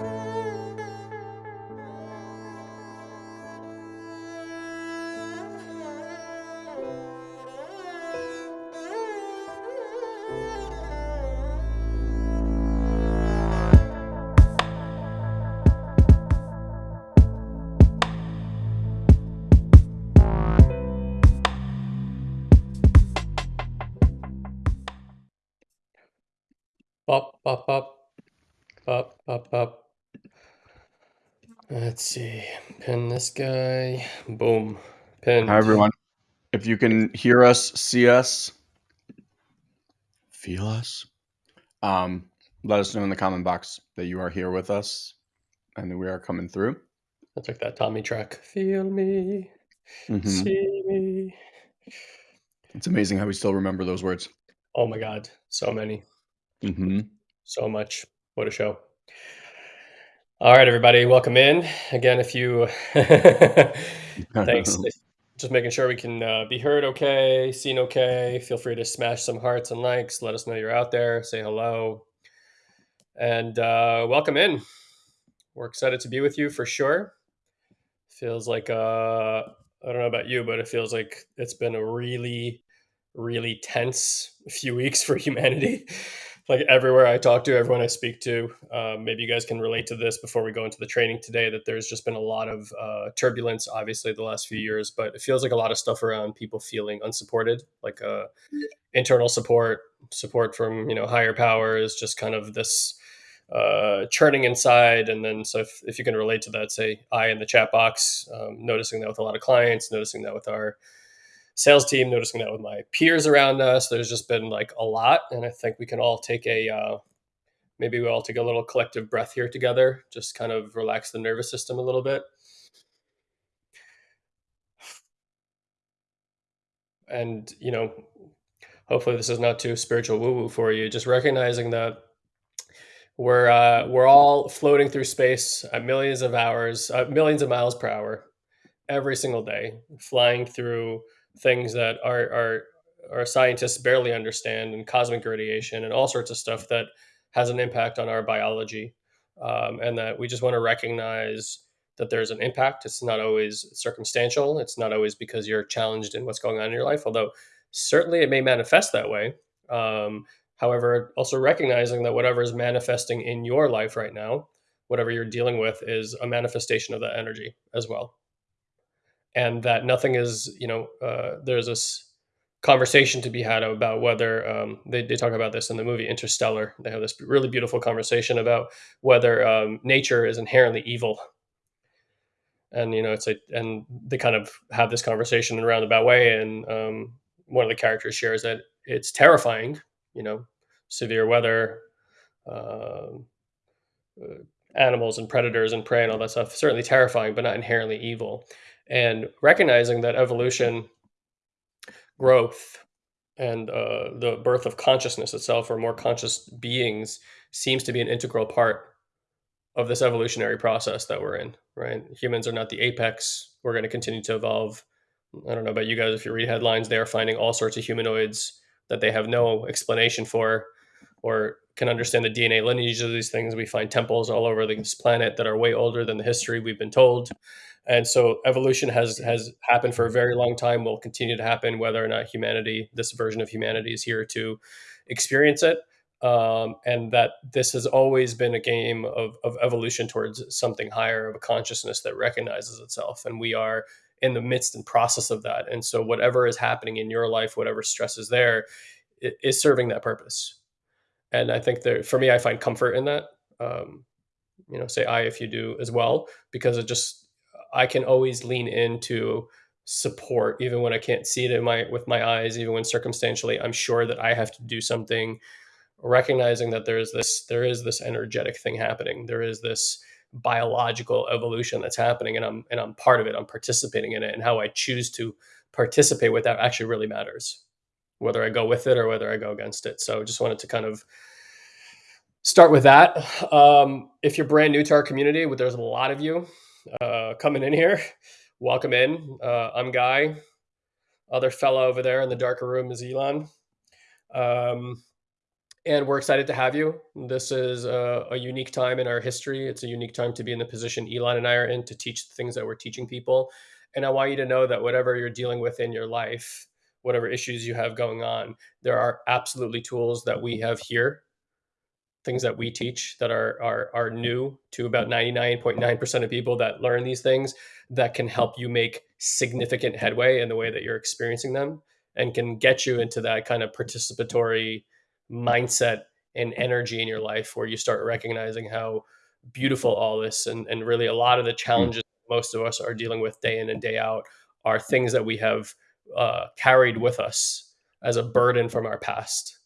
Up, Let's see. Pin this guy. Boom. Pin. Hi, everyone. If you can hear us, see us, feel us, um, let us know in the comment box that you are here with us and that we are coming through. That's like that Tommy track. Feel me, Mhm. see me. It's amazing how we still remember those words. Oh my God. So many. hmm So much. What a show. All right, everybody. Welcome in. Again, if you. Thanks. Just making sure we can uh, be heard okay, seen okay. Feel free to smash some hearts and likes. Let us know you're out there. Say hello. And uh, welcome in. We're excited to be with you for sure. Feels like, uh, I don't know about you, but it feels like it's been a really, really tense few weeks for humanity. Like everywhere I talk to, everyone I speak to, um, maybe you guys can relate to this before we go into the training today. That there's just been a lot of uh, turbulence, obviously, the last few years, but it feels like a lot of stuff around people feeling unsupported, like uh, internal support, support from you know higher powers, just kind of this uh, churning inside. And then, so if, if you can relate to that, say I in the chat box, um, noticing that with a lot of clients, noticing that with our sales team, noticing that with my peers around us. There's just been like a lot, and I think we can all take a uh, maybe we all take a little collective breath here together, just kind of relax the nervous system a little bit. And you know, hopefully this is not too spiritual woo woo for you. Just recognizing that we're uh, we're all floating through space at millions of hours, uh, millions of miles per hour, every single day, flying through things that our, our our scientists barely understand and cosmic radiation and all sorts of stuff that has an impact on our biology. Um, and that we just want to recognize that there's an impact. It's not always circumstantial. It's not always because you're challenged in what's going on in your life although certainly it may manifest that way. Um, however also recognizing that whatever is manifesting in your life right now whatever you're dealing with is a manifestation of that energy as well and that nothing is you know uh, there's this conversation to be had about whether um, they, they talk about this in the movie interstellar. They have this really beautiful conversation about whether um, nature is inherently evil. And you know it's a and they kind of have this conversation in a roundabout way and um, one of the characters shares that it's terrifying you know severe weather um, uh, animals and predators and prey and all that stuff certainly terrifying but not inherently evil and recognizing that evolution growth and uh, the birth of consciousness itself or more conscious beings seems to be an integral part of this evolutionary process that we're in right? Humans are not the apex. We're going to continue to evolve. I don't know about you guys if you read headlines they are finding all sorts of humanoids that they have no explanation for or can understand the dna lineage of these things. We find temples all over this planet that are way older than the history we've been told and so evolution has has happened for a very long time will continue to happen whether or not humanity this version of humanity is here to experience it. Um, and that this has always been a game of, of evolution towards something higher of a consciousness that recognizes itself. And we are in the midst and process of that. And so whatever is happening in your life whatever stress is there i- serving that purpose. And i think that for me i find comfort in that. Um, you know say i if you do as well because it just i can always lean into support even when i can't see it in my with my eyes even when circumstantially i'm sure that i have to do something recognizing that there is this there is this energetic thing happening. There is this biological evolution that's happening and i'm and i'm part of it. I'm participating in it and how i choose to participate with that actually really matters whether i go with it or whether i go against it. So I just wanted to kind of start with that. Um, if you're brand new to our community there's a lot of you uh, coming in here welcome in uh, i'm guy other fellow over there in the darker room is elon um, and we're excited to have you. This is a, a, unique time in our history. It's a unique time to be in the position Elon and I are in to teach the things that we're teaching people. And I want you to know that whatever you're dealing with in your life, whatever issues you have going on, there are absolutely tools that we have here, things that we teach that are are, are new to about 99.9% of people that learn these things that can help you make significant headway in the way that you're experiencing them and can get you into that kind of participatory mindset and energy in your life where you start recognizing how beautiful all this and, and really a lot of the hmm. challenges most of us are dealing with day in and day out are things that we have uh, carried with us as a burden from our past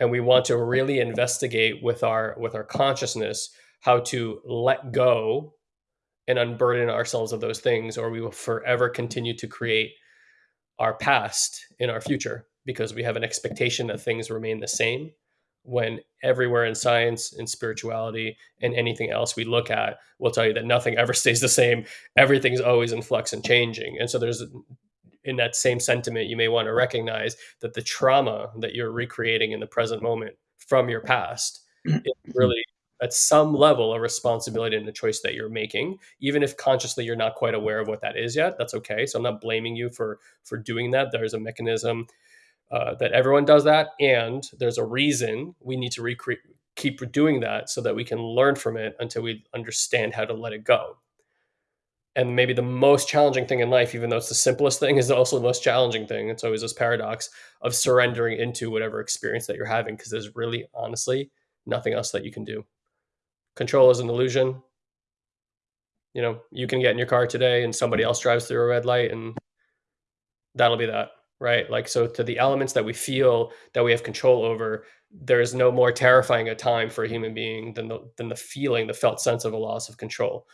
and we want to really investigate with our with our consciousness how to let go and unburden ourselves of those things or we will forever continue to create our past in our future because we have an expectation that things remain the same when everywhere in science and spirituality and anything else we look at will tell you that nothing ever stays the same. Everything's always in flux and changing. And so there's in that same sentiment you may want to recognize that the trauma that you're recreating in the present moment from your past is really at some level a responsibility and a choice that you're making. Even if consciously you're not quite aware of what that is yet that's okay. So i'm not blaming you for for doing that. There's a mechanism uh, that everyone does that, and there's a reason we need to recreate, keep doing that so that we can learn from it until we understand how to let it go. And maybe the most challenging thing in life, even though it's the simplest thing, is also the most challenging thing. It's always this paradox of surrendering into whatever experience that you're having, because there's really, honestly, nothing else that you can do. Control is an illusion. You know, you can get in your car today and somebody else drives through a red light, and that'll be that right? Like, so to the elements that we feel that we have control over, there's no more terrifying a time for a human being than the, than the feeling, the felt sense of a loss of control.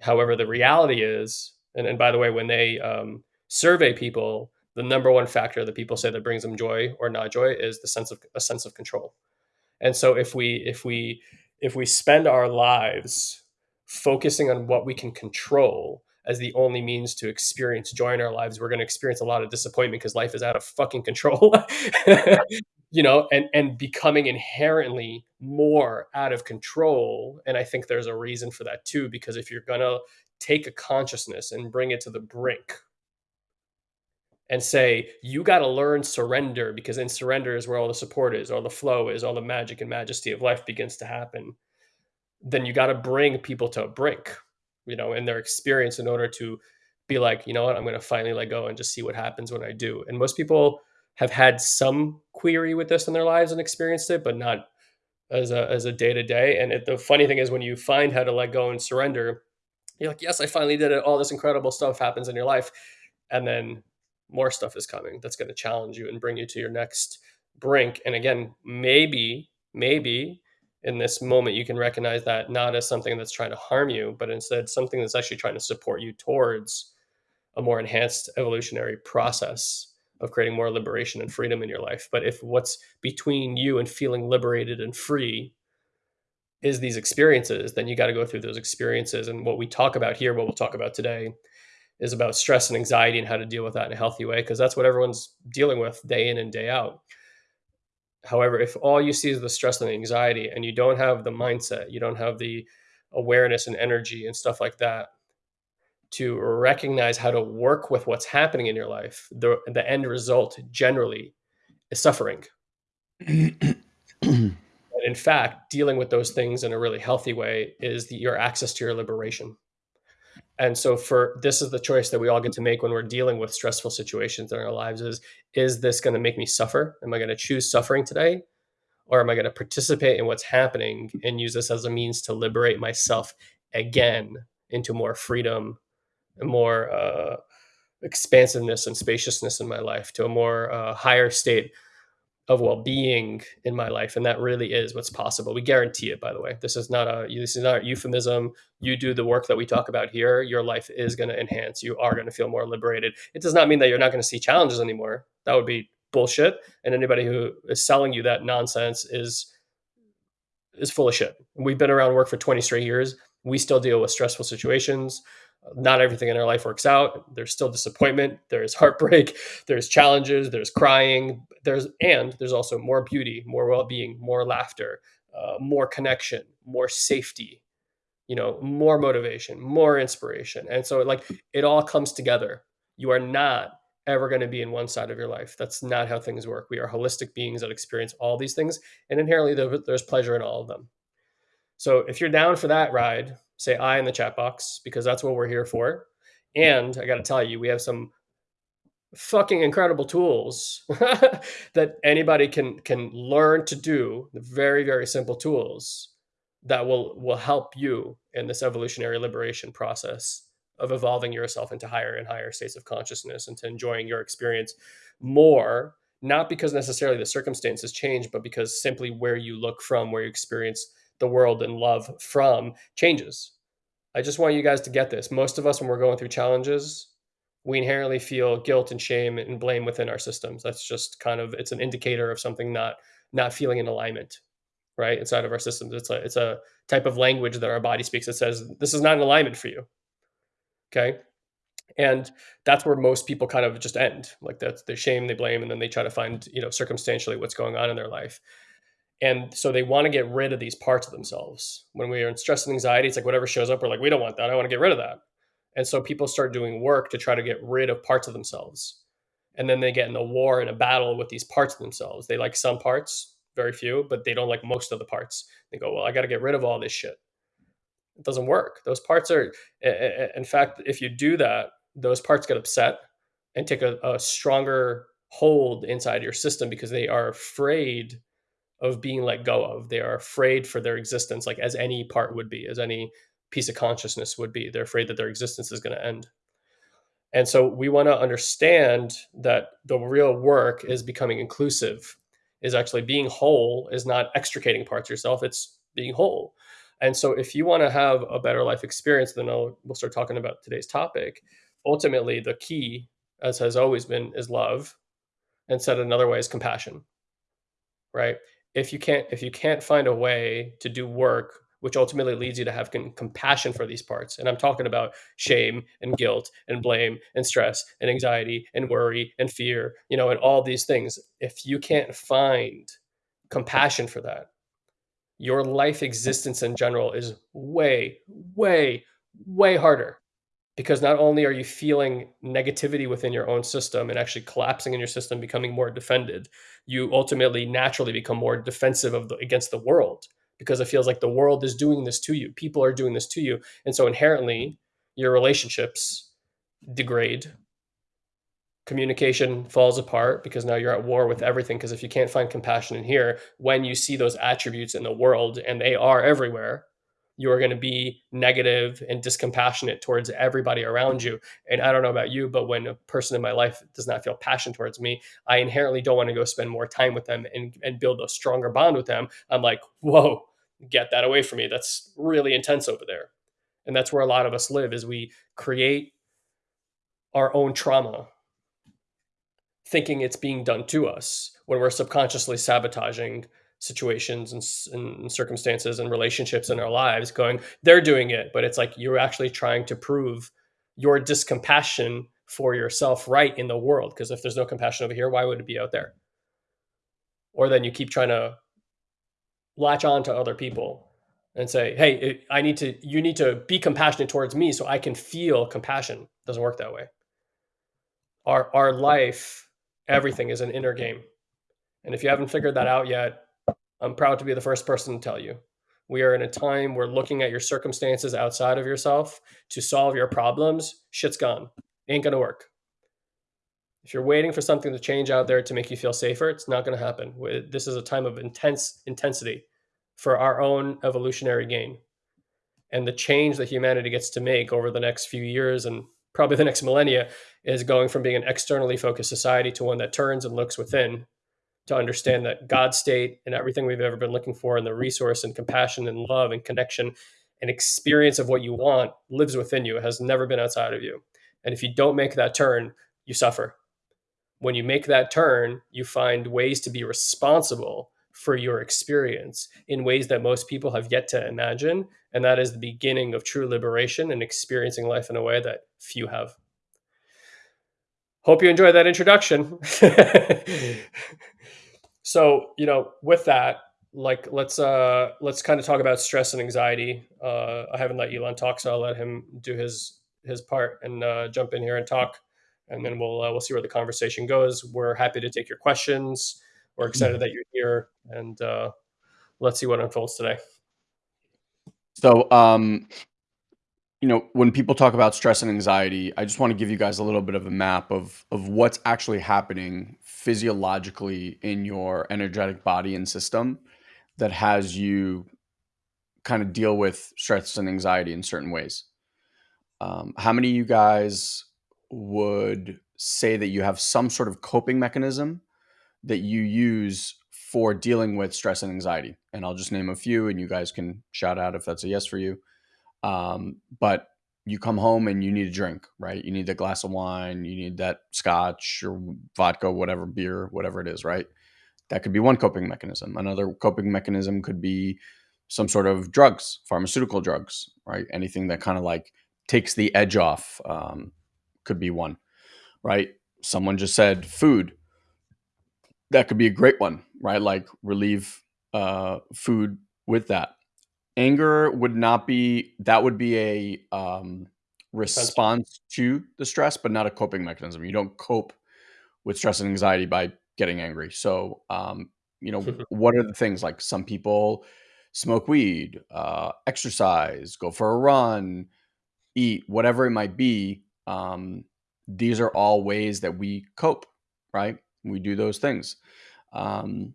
However, the reality is, and, and by the way, when they um, survey people, the number one factor that people say that brings them joy or not joy is the sense of a sense of control. And so if we if we if we spend our lives focusing on what we can control as the only means to experience joy in our lives, we're going to experience a lot of disappointment because life is out of fucking control. you know, and and becoming inherently more out of control. And I think there's a reason for that too, because if you're gonna take a consciousness and bring it to the brink and say, you got to learn surrender because in surrender is where all the support is, all the flow is, all the magic and majesty of life begins to happen. Then you got to bring people to a brink you know, in their experience in order to be like, you know what, I'm going to finally let go and just see what happens when I do. And most people have had some query with this in their lives and experienced it, but not as a as a day to day. And it, the funny thing is, when you find how to let go and surrender, you're like, yes, I finally did it. All this incredible stuff happens in your life, and then more stuff is coming that's going to challenge you and bring you to your next brink. And again, maybe maybe in this moment you can recognize that not as something that's trying to harm you but instead something that's actually trying to support you towards a more enhanced evolutionary process of creating more liberation and freedom in your life. But if what's between you and feeling liberated and free is these experiences then you got to go through those experiences. And what we talk about here what we'll talk about today is about stress and anxiety and how to deal with that in a healthy way because that's what everyone's dealing with day in and day out. However, if all you see is the stress and the anxiety and you don't have the mindset, you don't have the awareness and energy and stuff like that to recognize how to work with what's happening in your life, the, the end result generally is suffering. and in fact, dealing with those things in a really healthy way is the, your access to your liberation. And so for this is the choice that we all get to make when we're dealing with stressful situations in our lives is is this going to make me suffer? Am i going to choose suffering today? Or am i going to participate in what's happening and use this as a means to liberate myself again into more freedom more uh, expansiveness and spaciousness in my life to a more uh, higher state of well-being in my life and that really is what's possible. We guarantee it by the way. This is not a this is not a euphemism. You do the work that we talk about here your life is going to enhance. You are going to feel more liberated. It does not mean that you're not going to see challenges anymore. That would be bullshit and anybody who is selling you that nonsense is is full of shit. We've been around work for 20 straight years. We still deal with stressful situations not everything in our life works out. There's still disappointment, there's heartbreak, there's challenges, there's crying, there's and there's also more beauty, more well-being, more laughter, uh, more connection, more safety, you know, more motivation, more inspiration. And so like it all comes together. You are not ever going to be in one side of your life. That's not how things work. We are holistic beings that experience all these things, and inherently there's pleasure in all of them. So if you're down for that ride, say I in the chat box because that's what we're here for. And I got to tell you, we have some fucking incredible tools that anybody can can learn to do. The very very simple tools that will will help you in this evolutionary liberation process of evolving yourself into higher and higher states of consciousness and to enjoying your experience more not because necessarily the circumstances change but because simply where you look from where you experience the world and love from changes. I just want you guys to get this. Most of us, when we're going through challenges, we inherently feel guilt and shame and blame within our systems. That's just kind of it's an indicator of something not not feeling in alignment, right? Inside of our systems, it's a it's a type of language that our body speaks that says this is not in alignment for you. Okay, and that's where most people kind of just end. Like that's the shame, they blame, and then they try to find you know circumstantially what's going on in their life and so they want to get rid of these parts of themselves. When we are in stress and anxiety it's like whatever shows up we're like we don't want that. I want to get rid of that. And so people start doing work to try to get rid of parts of themselves. And then they get in a war and a battle with these parts of themselves. They like some parts very few but they don't like most of the parts. They go well i got to get rid of all this shit. It doesn't work. Those parts are in fact if you do that those parts get upset and take a, a stronger hold inside your system because they are afraid of being let go of. They are afraid for their existence, like as any part would be, as any piece of consciousness would be. They're afraid that their existence is going to end. And so we want to understand that the real work is becoming inclusive, is actually being whole, is not extricating parts of yourself, it's being whole. And so if you want to have a better life experience, then I'll, we'll start talking about today's topic. Ultimately, the key, as has always been, is love. And said another way is compassion, right? If you can't if you can't find a way to do work which ultimately leads you to have compassion for these parts and i'm talking about shame and guilt and blame and stress and anxiety and worry and fear you know and all these things if you can't find compassion for that your life existence in general is way way way harder because not only are you feeling negativity within your own system and actually collapsing in your system becoming more defended you ultimately naturally become more defensive of the, against the world because it feels like the world is doing this to you. People are doing this to you. And so inherently your relationships degrade. Communication falls apart because now you're at war with everything because if you can't find compassion in here when you see those attributes in the world and they are everywhere you're going to be negative and discompassionate towards everybody around you. And I don't know about you, but when a person in my life does not feel passion towards me, I inherently don't want to go spend more time with them and, and build a stronger bond with them. I'm like, whoa, get that away from me. That's really intense over there. And that's where a lot of us live is we create our own trauma thinking it's being done to us when we're subconsciously sabotaging situations and, and, circumstances and relationships in our lives going they're doing it but it's like you're actually trying to prove your discompassion for yourself right in the world because if there's no compassion over here why would it be out there? Or then you keep trying to latch on to other people and say hey i need to you need to be compassionate towards me so i can feel compassion. It doesn't work that way. Our our life everything is an inner game. And if you haven't figured that out yet I'm proud to be the first person to tell you. We are in a time where looking at your circumstances outside of yourself to solve your problems, shit's gone. Ain't gonna work. If you're waiting for something to change out there to make you feel safer, it's not gonna happen. This is a time of intense intensity for our own evolutionary gain. And the change that humanity gets to make over the next few years and probably the next millennia is going from being an externally focused society to one that turns and looks within to understand that God state and everything we've ever been looking for and the resource and compassion and love and connection and experience of what you want lives within you. It has never been outside of you. And if you don't make that turn, you suffer. When you make that turn, you find ways to be responsible for your experience in ways that most people have yet to imagine. And that is the beginning of true liberation and experiencing life in a way that few have. Hope you enjoyed that introduction. so, you know, with that, like let's uh let's kind of talk about stress and anxiety. Uh I haven't let Elon talk, so I'll let him do his his part and uh, jump in here and talk and then we'll uh, we'll see where the conversation goes. We're happy to take your questions. We're excited mm-hmm. that you're here, and uh, let's see what unfolds today. So, um, you know, when people talk about stress and anxiety, I just want to give you guys a little bit of a map of of what's actually happening physiologically in your energetic body and system that has you kind of deal with stress and anxiety in certain ways. Um, how many of you guys would say that you have some sort of coping mechanism that you use for dealing with stress and anxiety. And I'll just name a few and you guys can shout out if that's a yes for you. Um, but you come home and you need a drink, right? You need a glass of wine, you need that scotch or vodka, whatever, beer, whatever it is, right? That could be one coping mechanism. Another coping mechanism could be some sort of drugs, pharmaceutical drugs, right? Anything that kind of like takes the edge off. Um, could be one, right? Someone just said food. That could be a great one, right? Like relieve uh, food with that. Anger would not be that would be a um, response to the stress, but not a coping mechanism. You don't cope with stress and anxiety by getting angry. So, um, you know, what are the things like some people smoke weed, uh, exercise, go for a run, eat, whatever it might be um, these are all ways that we cope, right? We do those things. Um,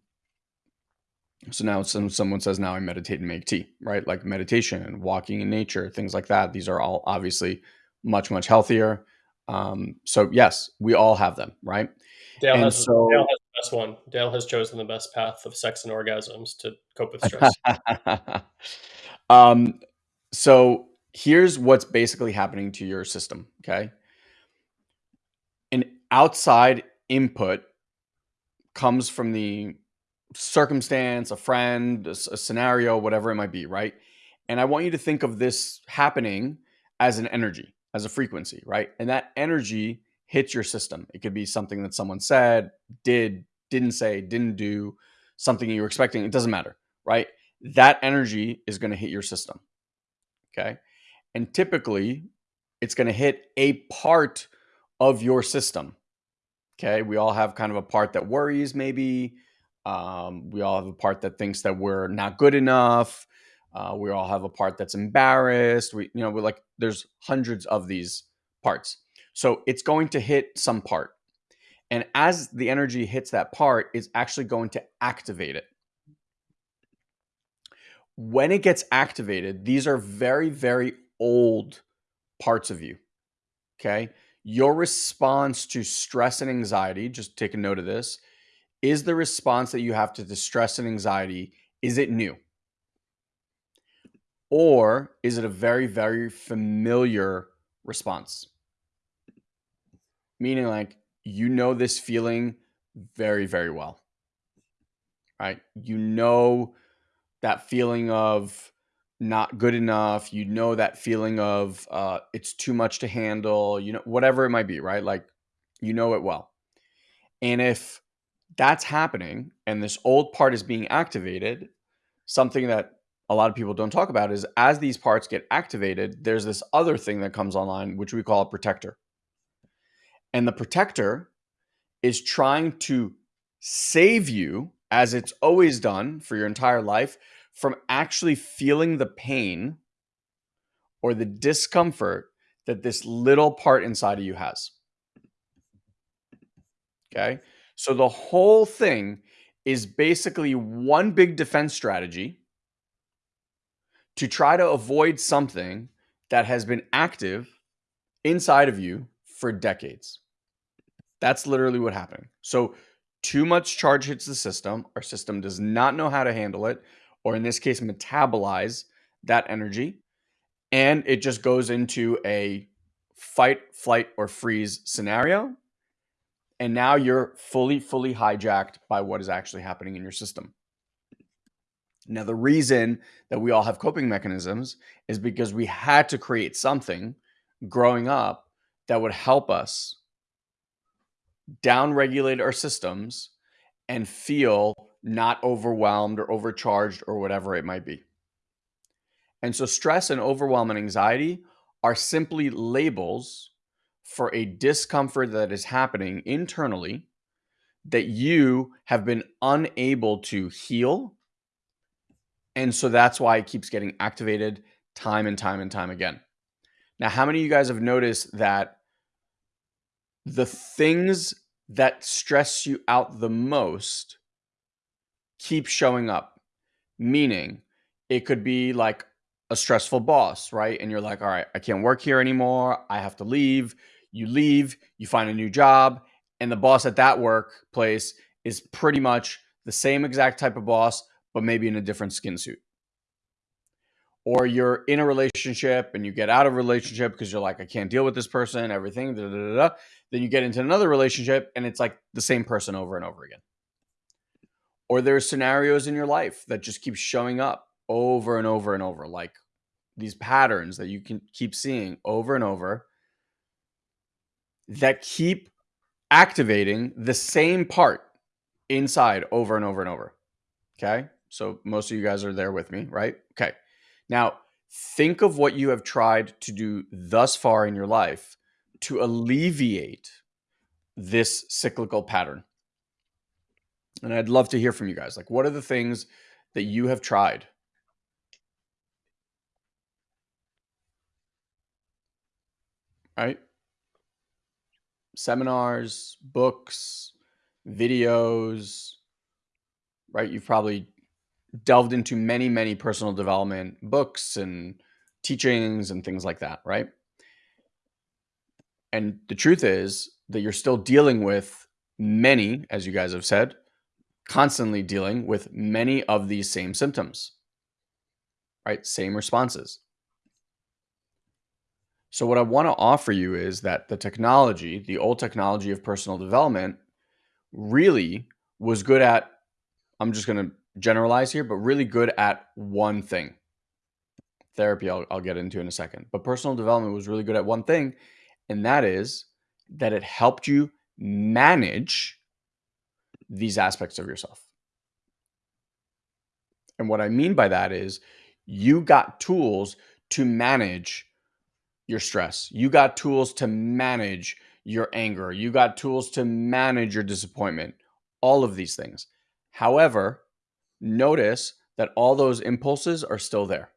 so now some, someone says, now I meditate and make tea, right? Like meditation and walking in nature, things like that. These are all obviously much, much healthier. Um, so yes, we all have them, right? Dale has, so, Dale has the best one. Dale has chosen the best path of sex and orgasms to cope with stress. um, so here's what's basically happening to your system. Okay. An outside input comes from the circumstance, a friend, a, a, scenario, whatever it might be, right? And I want you to think of this happening as an energy, as a frequency, right? And that energy hits your system. It could be something that someone said, did, didn't say, didn't do, something you were expecting. It doesn't matter, right? That energy is going to hit your system. Okay. And typically, it's going to hit a part of your system. Okay. We all have kind of a part that worries, maybe. Um, we all have a part that thinks that we're not good enough. Uh, we all have a part that's embarrassed. We, you know, we're like, there's hundreds of these parts. So it's going to hit some part. And as the energy hits that part, it's actually going to activate it when it gets activated, these are very, very old parts of you. Okay. Your response to stress and anxiety, just take a note of this, is the response that you have to distress and anxiety, is it new? Or is it a very, very familiar response? Meaning, like, you know this feeling very, very well, right? You know that feeling of not good enough you know that feeling of uh, it's too much to handle you know whatever it might be right like you know it well and if that's happening and this old part is being activated something that a lot of people don't talk about is as these parts get activated there's this other thing that comes online which we call a protector and the protector is trying to save you as it's always done for your entire life from actually feeling the pain or the discomfort that this little part inside of you has. Okay. So the whole thing is basically one big defense strategy to try to avoid something that has been active inside of you for decades. That's literally what happened. So too much charge hits the system. Our system does not know how to handle it or in this case, metabolize that energy. And it just goes into a fight, flight, or freeze scenario. And now you're fully, fully hijacked by what is actually happening in your system. Now, the reason that we all have coping mechanisms is because we had to create something growing up that would help us downregulate our systems and feel not overwhelmed or overcharged or whatever it might be. And so, stress and overwhelm and anxiety are simply labels for a discomfort that is happening internally that you have been unable to heal. And so that's why it keeps getting activated time and time and time again. Now, how many of you guys have noticed that the things that stress you out the most keep showing up? Meaning, it could be like a stressful boss, right? And you're like, all right, I can't work here anymore. I have to leave. You leave, you find a new job, and the boss at that workplace is pretty much the same exact type of boss, but maybe in a different skin suit. Or you're in a relationship and you get out of a relationship because you're like, I can't deal with this person, everything. Da, da, da, then you get into another relationship and it's like the same person over and over again. Or there's scenarios in your life that just keep showing up over and over and over, like these patterns that you can keep seeing over and over that keep activating the same part inside over and over and over. Okay. So most of you guys are there with me, right? Okay. Now, think of what you have tried to do thus far in your life to alleviate this cyclical pattern. And I'd love to hear from you guys. Like, what are the things that you have tried? Right? Seminars, books, videos, right? You've probably delved into many, many personal development books and teachings and things like that, right? And the truth is that you're still dealing with many, as you guys have said, constantly dealing with many of these same symptoms, right? Same responses. So, what I want to offer you is that the technology, the old technology of personal development, really was good at, I'm just going to generalize here, but really good at one thing. Therapy, I'll, I'll get into in a second. But personal development was really good at one thing, and that is that it helped you manage these aspects of yourself. And what I mean by that is you got tools to manage your stress. You got tools to manage your anger. You got tools to manage your disappointment. All of these things. However, notice that all those impulses are still there.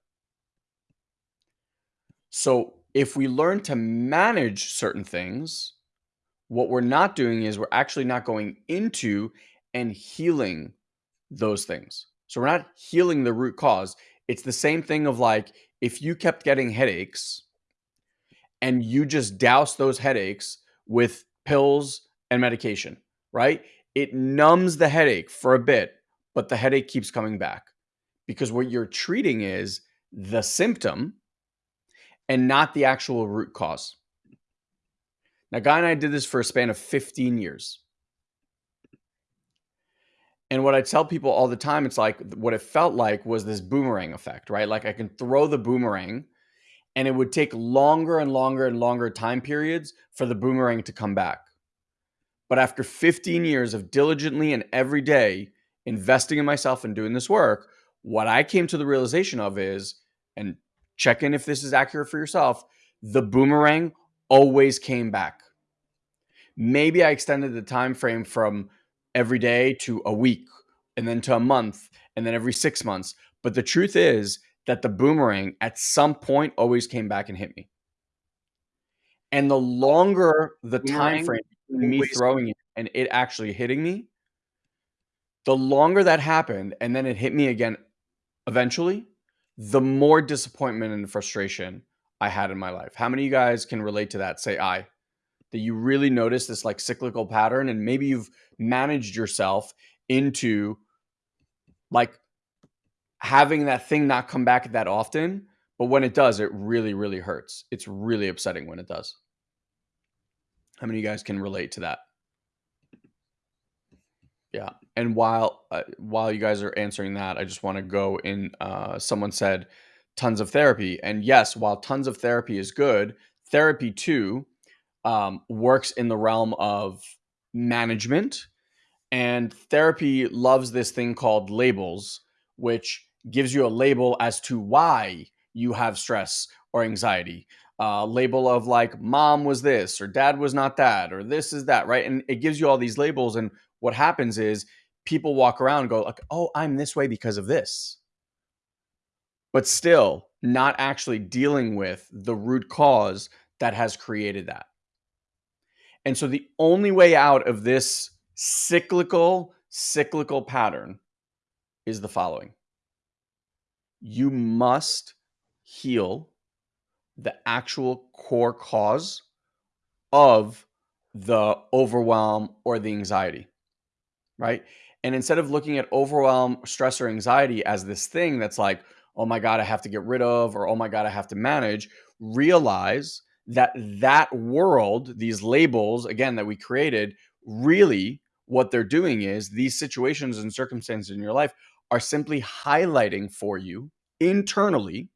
So, if we learn to manage certain things, what we're not doing is we're actually not going into and healing those things. So, we're not healing the root cause. It's the same thing of like if you kept getting headaches, and you just douse those headaches with pills and medication, right? It numbs the headache for a bit, but the headache keeps coming back because what you're treating is the symptom and not the actual root cause. Now, Guy and I did this for a span of 15 years. And what I tell people all the time, it's like what it felt like was this boomerang effect, right? Like I can throw the boomerang and it would take longer and longer and longer time periods for the boomerang to come back. But after 15 years of diligently and every day investing in myself and doing this work, what I came to the realization of is, and check in if this is accurate for yourself, the boomerang always came back. Maybe I extended the time frame from every day to a week and then to a month and then every 6 months. But the truth is that the boomerang at some point always came back and hit me. And the longer the time frame me throwing it and it actually hitting me, the longer that happened and then it hit me again eventually, the more disappointment and frustration I had in my life. How many of you guys can relate to that? Say I. That you really notice this like cyclical pattern and maybe you've managed yourself into like having that thing not come back that often, but when it does, it really, really hurts. It's really upsetting when it does. How many of you guys can relate to that? Yeah. And while uh, while you guys are answering that, I just want to go in. Uh, someone said tons of therapy, and yes, while tons of therapy is good, therapy too um, works in the realm of management, and therapy loves this thing called labels, which gives you a label as to why you have stress or anxiety. Uh, label of like mom was this or dad was not that or this is that right and it gives you all these labels and what happens is people walk around and go like, "Oh, I'm this way because of this." But still not actually dealing with the root cause that has created that. And so the only way out of this cyclical cyclical pattern is the following. You must heal the actual core cause of the overwhelm or the anxiety right? And instead of looking at overwhelm, stress, or anxiety as this thing that's like, oh my God, I have to get rid of, or oh my God, I have to manage, realize that that world, these labels, again, that we created, really what they're doing is these situations and circumstances in your life are simply highlighting for you internally,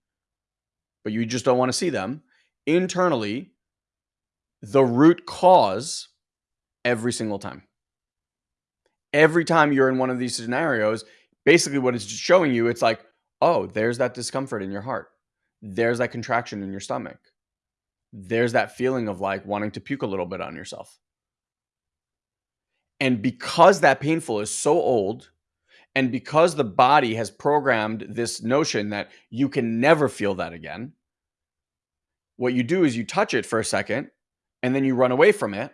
but you just don't want to see them internally, the root cause every single time every time you're in one of these scenarios, basically what it's showing you, it's like, oh, there's that discomfort in your heart. There's that contraction in your stomach. There's that feeling of like wanting to puke a little bit on yourself. And because that painful is so old, and because the body has programmed this notion that you can never feel that again, what you do is you touch it for a second and then you run away from it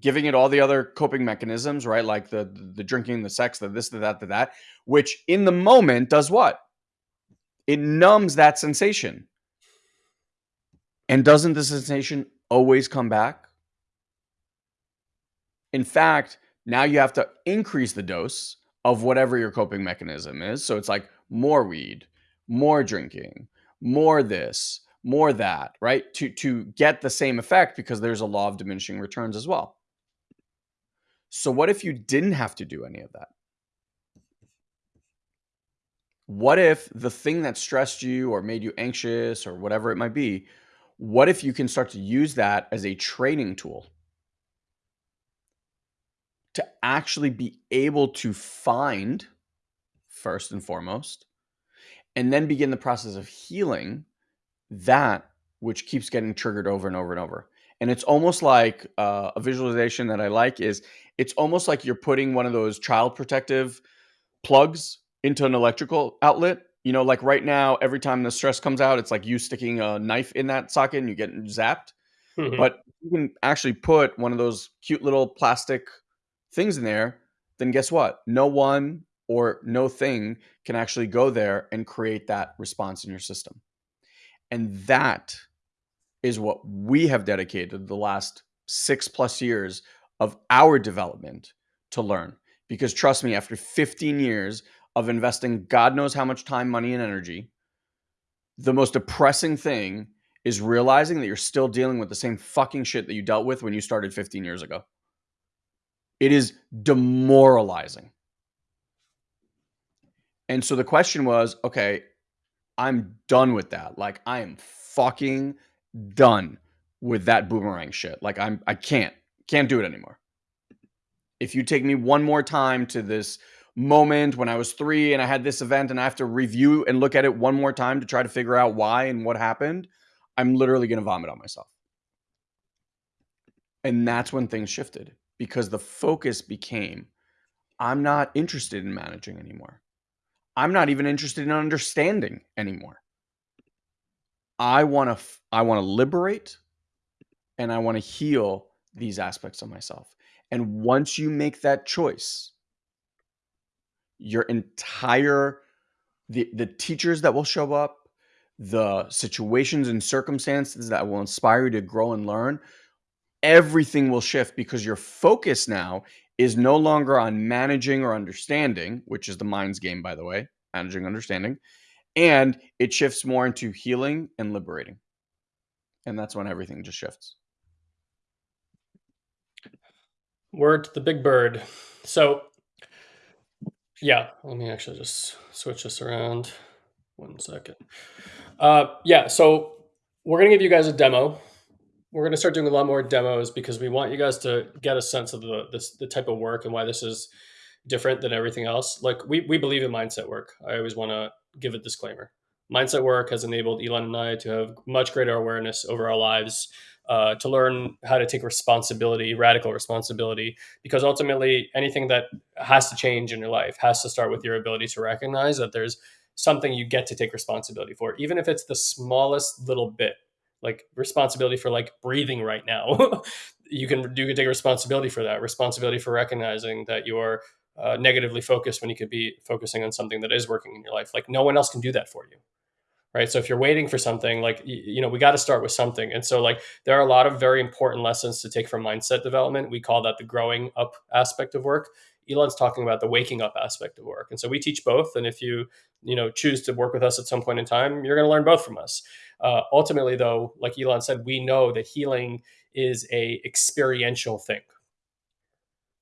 giving it all the other coping mechanisms, right? Like the the drinking, the sex, the this, the that, the that, which in the moment does what? It numbs that sensation. And doesn't the sensation always come back? In fact, now you have to increase the dose of whatever your coping mechanism is. So it's like more weed, more drinking, more this, more that, right? To to get the same effect because there's a law of diminishing returns as well. So, what if you didn't have to do any of that? What if the thing that stressed you or made you anxious or whatever it might be, what if you can start to use that as a training tool to actually be able to find, first and foremost, and then begin the process of healing that which keeps getting triggered over and over and over? And it's almost like uh, a visualization that I like is it's almost like you're putting one of those child protective plugs into an electrical outlet. You know, like right now, every time the stress comes out, it's like you sticking a knife in that socket and you get zapped. Mm-hmm. But you can actually put one of those cute little plastic things in there. Then guess what? No one or no thing can actually go there and create that response in your system. And that is what we have dedicated the last six plus years of our development to learn. Because trust me, after 15 years of investing God knows how much time, money, and energy, the most depressing thing is realizing that you're still dealing with the same fucking shit that you dealt with when you started 15 years ago. It is demoralizing. And so the question was okay, I'm done with that. Like, I am fucking done with that boomerang shit. Like, I'm, I can't. Can't do it anymore. If you take me one more time to this moment when I was three and I had this event and I have to review and look at it one more time to try to figure out why and what happened, I'm literally going to vomit on myself. And that's when things shifted because the focus became I'm not interested in managing anymore. I'm not even interested in understanding anymore. I want to I want to liberate and I want to heal these aspects of myself. And once you make that choice, your entire the the teachers that will show up, the situations and circumstances that will inspire you to grow and learn, everything will shift because your focus now is no longer on managing or understanding, which is the mind's game by the way, managing understanding, and it shifts more into healing and liberating. And that's when everything just shifts. Word to the big bird. So Yeah, let me actually just switch this around. One second. Uh, yeah, so we're gonna give you guys a demo. We're gonna start doing a lot more demos because we want you guys to get a sense of the this the type of work and why this is different than everything else. Like we we believe in mindset work. I always want to give a disclaimer. Mindset work has enabled Elon and I to have much greater awareness over our lives, uh, to learn how to take responsibility, radical responsibility, because ultimately anything that has to change in your life has to start with your ability to recognize that there's something you get to take responsibility for, even if it's the smallest little bit, like responsibility for like breathing right now. you can you can take responsibility for that, responsibility for recognizing that you're uh, negatively focused when you could be focusing on something that is working in your life. Like no one else can do that for you right so if you're waiting for something like you know we got to start with something and so like there are a lot of very important lessons to take from mindset development we call that the growing up aspect of work elon's talking about the waking up aspect of work. And so we teach both and if you you know choose to work with us at some point in time you're going to learn both from us. Uh, ultimately though like elon said we know that healing is a experiential thing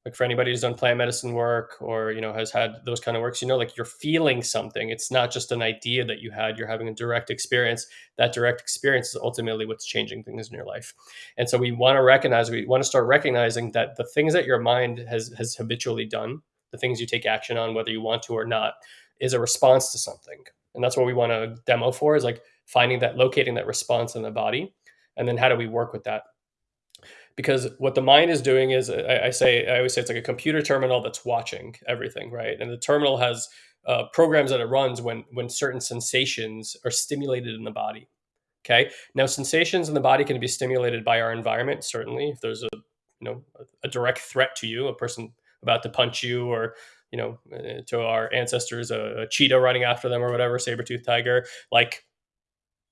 like for anybody who's done plant medicine work or you know has had those kind of works you know like you're feeling something. It's not just an idea that you had. You're having a direct experience. That direct experience is ultimately what's changing things in your life. And so we want to recognize we want to start recognizing that the things that your mind has has habitually done the things you take action on whether you want to or not is a response to something. And that's what we want to demo for is like finding that locating that response in the body and then how do we work with that because what the mind is doing is I, I, say i always say it's like a computer terminal that's watching everything right? And the terminal has uh, programs that it runs when when certain sensations are stimulated in the body okay? Now sensations in the body can be stimulated by our environment certainly. If there's a you know a, direct threat to you a person about to punch you or you know uh, to our ancestors a, a cheetah running after them or whatever saber-tooth tiger like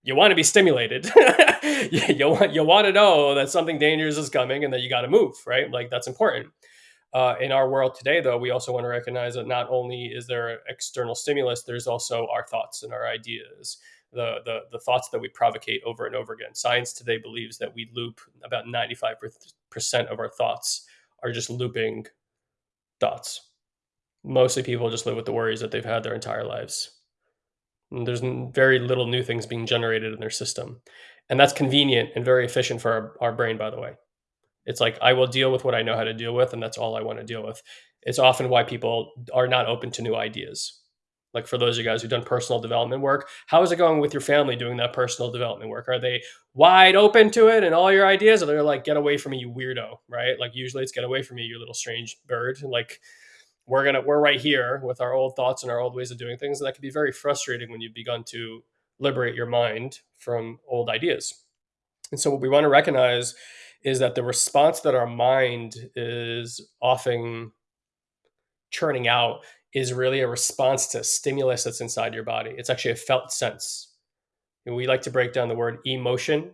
you want to be stimulated. you, want you want to know that something dangerous is coming and that you got to move, right? Like that's important. Uh, in our world today, though, we also want to recognize that not only is there external stimulus, there's also our thoughts and our ideas, the, the the thoughts that we provocate over and over again. Science today believes that we loop about 95% of our thoughts are just looping thoughts. Mostly people just live with the worries that they've had their entire lives. There's very little new things being generated in their system. And that's convenient and very efficient for our, our brain, by the way. It's like, I will deal with what I know how to deal with, and that's all I want to deal with. It's often why people are not open to new ideas. Like for those of you guys who've done personal development work, how is it going with your family doing that personal development work? Are they wide open to it and all your ideas? Or they're like, get away from me, you weirdo, right? Like usually it's get away from me, you little strange bird. Like we're gonna we're right here with our old thoughts and our old ways of doing things and that can be very frustrating when you've begun to liberate your mind from old ideas. And so what we want to recognize is that the response that our mind is often churning out is really a response to stimulus that's inside your body. It's actually a felt sense. And we like to break down the word emotion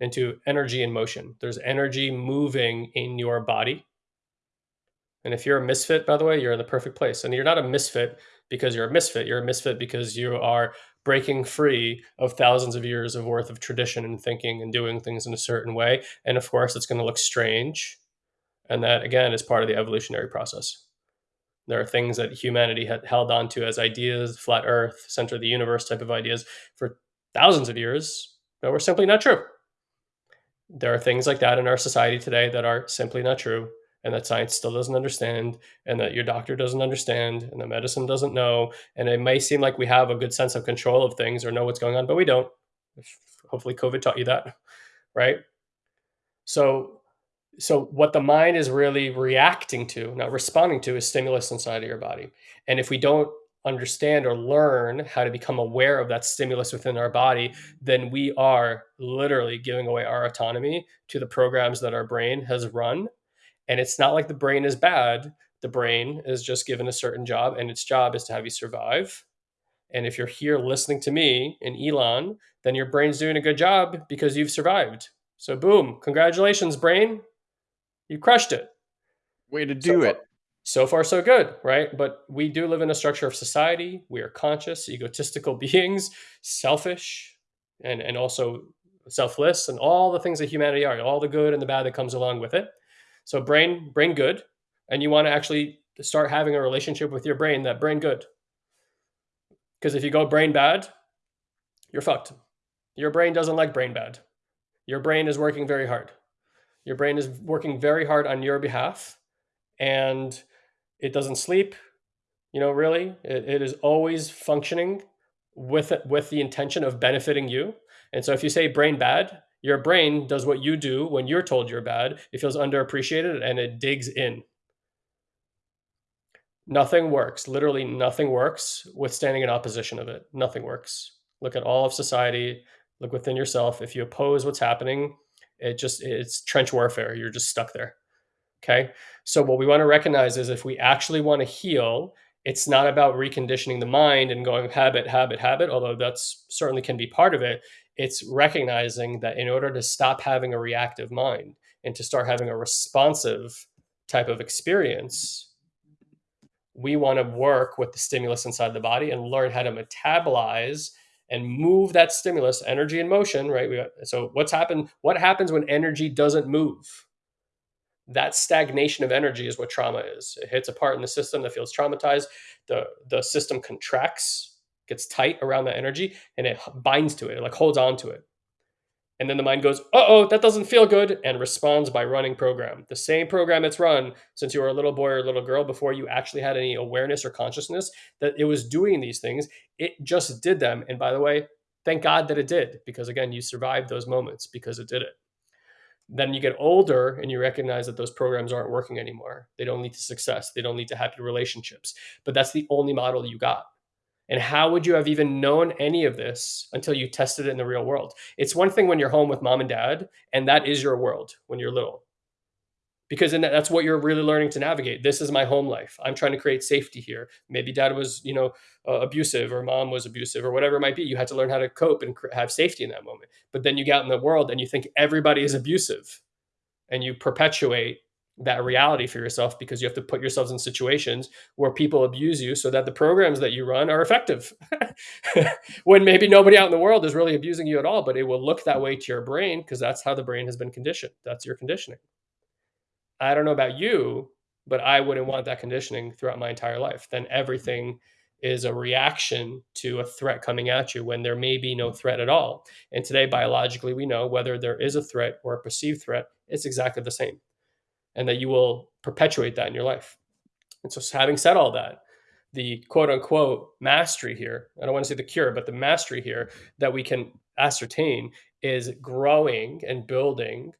into energy and motion. There's energy moving in your body and if you're a misfit, by the way, you're in the perfect place. And you're not a misfit because you're a misfit. You're a misfit because you are breaking free of thousands of years of worth of tradition and thinking and doing things in a certain way. And of course, it's going to look strange. And that, again, is part of the evolutionary process. There are things that humanity had held on to as ideas, flat earth, center of the universe type of ideas for thousands of years that were simply not true. There are things like that in our society today that are simply not true and that science still doesn't understand and that your doctor doesn't understand and the medicine doesn't know and it may seem like we have a good sense of control of things or know what's going on but we don't. Hopefully covid taught you that right? So so what the mind is really reacting to not responding to is stimulus inside of your body. And if we don't understand or learn how to become aware of that stimulus within our body then we are literally giving away our autonomy to the programs that our brain has run and it's not like the brain is bad. The brain is just given a certain job, and its job is to have you survive. And if you're here listening to me and Elon, then your brain's doing a good job because you've survived. So, boom, congratulations, brain. You crushed it. Way to do so, it. So far, so good, right? But we do live in a structure of society. We are conscious, egotistical beings, selfish, and, and also selfless, and all the things that humanity are, all the good and the bad that comes along with it. So brain brain good, and you want to actually start having a relationship with your brain that brain good. Because if you go brain bad, you're fucked. Your brain doesn't like brain bad. Your brain is working very hard. Your brain is working very hard on your behalf and it doesn't sleep. You know, really, it, it is always functioning with it, with the intention of benefiting you. And so if you say brain bad, your brain does what you do when you're told you're bad. It feels underappreciated and it digs in. Nothing works. Literally nothing works with standing in opposition of it. Nothing works. Look at all of society, look within yourself. If you oppose what's happening, it just it's trench warfare. You're just stuck there. Okay? So what we want to recognize is if we actually want to heal, it's not about reconditioning the mind and going habit, habit, habit, although that's certainly can be part of it. It's recognizing that in order to stop having a reactive mind and to start having a responsive type of experience, we want to work with the stimulus inside the body and learn how to metabolize and move that stimulus, energy and motion, right? We, so what's happened? What happens when energy doesn't move? That stagnation of energy is what trauma is. It hits a part in the system that feels traumatized. The the system contracts, gets tight around that energy, and it binds to it. It like holds on to it. And then the mind goes, uh oh, that doesn't feel good, and responds by running program. The same program it's run since you were a little boy or a little girl before you actually had any awareness or consciousness that it was doing these things. It just did them. And by the way, thank God that it did, because again, you survived those moments because it did it. Then you get older and you recognize that those programs aren't working anymore. They don't lead to success, they don't lead to happy relationships. But that's the only model you got. And how would you have even known any of this until you tested it in the real world? It's one thing when you're home with mom and dad, and that is your world when you're little. Because then that's what you're really learning to navigate. This is my home life. I'm trying to create safety here. Maybe dad was, you know, uh, abusive or mom was abusive or whatever it might be. You had to learn how to cope and have safety in that moment. But then you get out in the world and you think everybody is abusive and you perpetuate that reality for yourself because you have to put yourselves in situations where people abuse you so that the programs that you run are effective. When maybe nobody out in the world is really abusing you at all but it will look that way to your brain because that's how the brain has been conditioned. That's your conditioning. I don't know about you but i wouldn't want that conditioning throughout my entire life. Then everything is a reaction to a threat coming at you when there may be no threat at all. And today biologically we know whether there is a threat or a perceived threat it's exactly the same and that you will perpetuate that in your life. And so, having said all that, the quote unquote mastery here, I don't want to say the cure, but the mastery here that we can ascertain is growing and building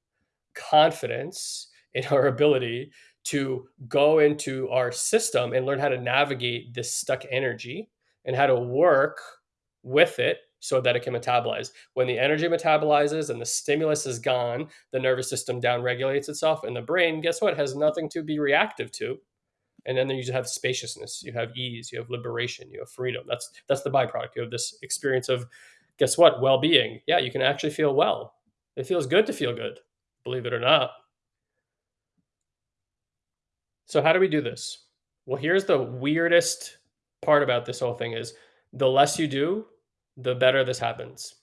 confidence in our ability to go into our system and learn how to navigate this stuck energy and how to work with it so that it can metabolize. When the energy metabolizes and the stimulus is gone, the nervous system down regulates itself, and the brain, guess what, has nothing to be reactive to. And then you have spaciousness, you have ease, you have liberation, you have freedom. That's that's the byproduct. You have this experience of, guess what, well-being. Yeah, you can actually feel well. It feels good to feel good, believe it or not. So how do we do this? Well, here's the weirdest part about this whole thing is the less you do, the better this happens.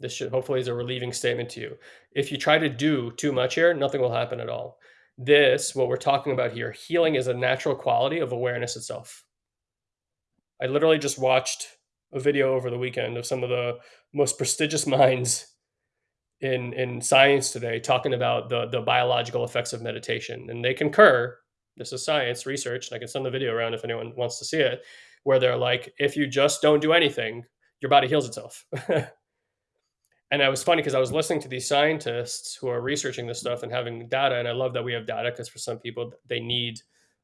This should hopefully is a relieving statement to you. If you try to do too much here, nothing will happen at all. This, what we're talking about here, healing is a natural quality of awareness itself. I literally just watched a video over the weekend of some of the most prestigious minds in in science today talking about the the biological effects of meditation and they concur this is science research and i can send the video around if anyone wants to see it where they're like if you just don't do anything your body heals itself. and it was funny because I was listening to these scientists who are researching this stuff and having data. And I love that we have data because for some people, they need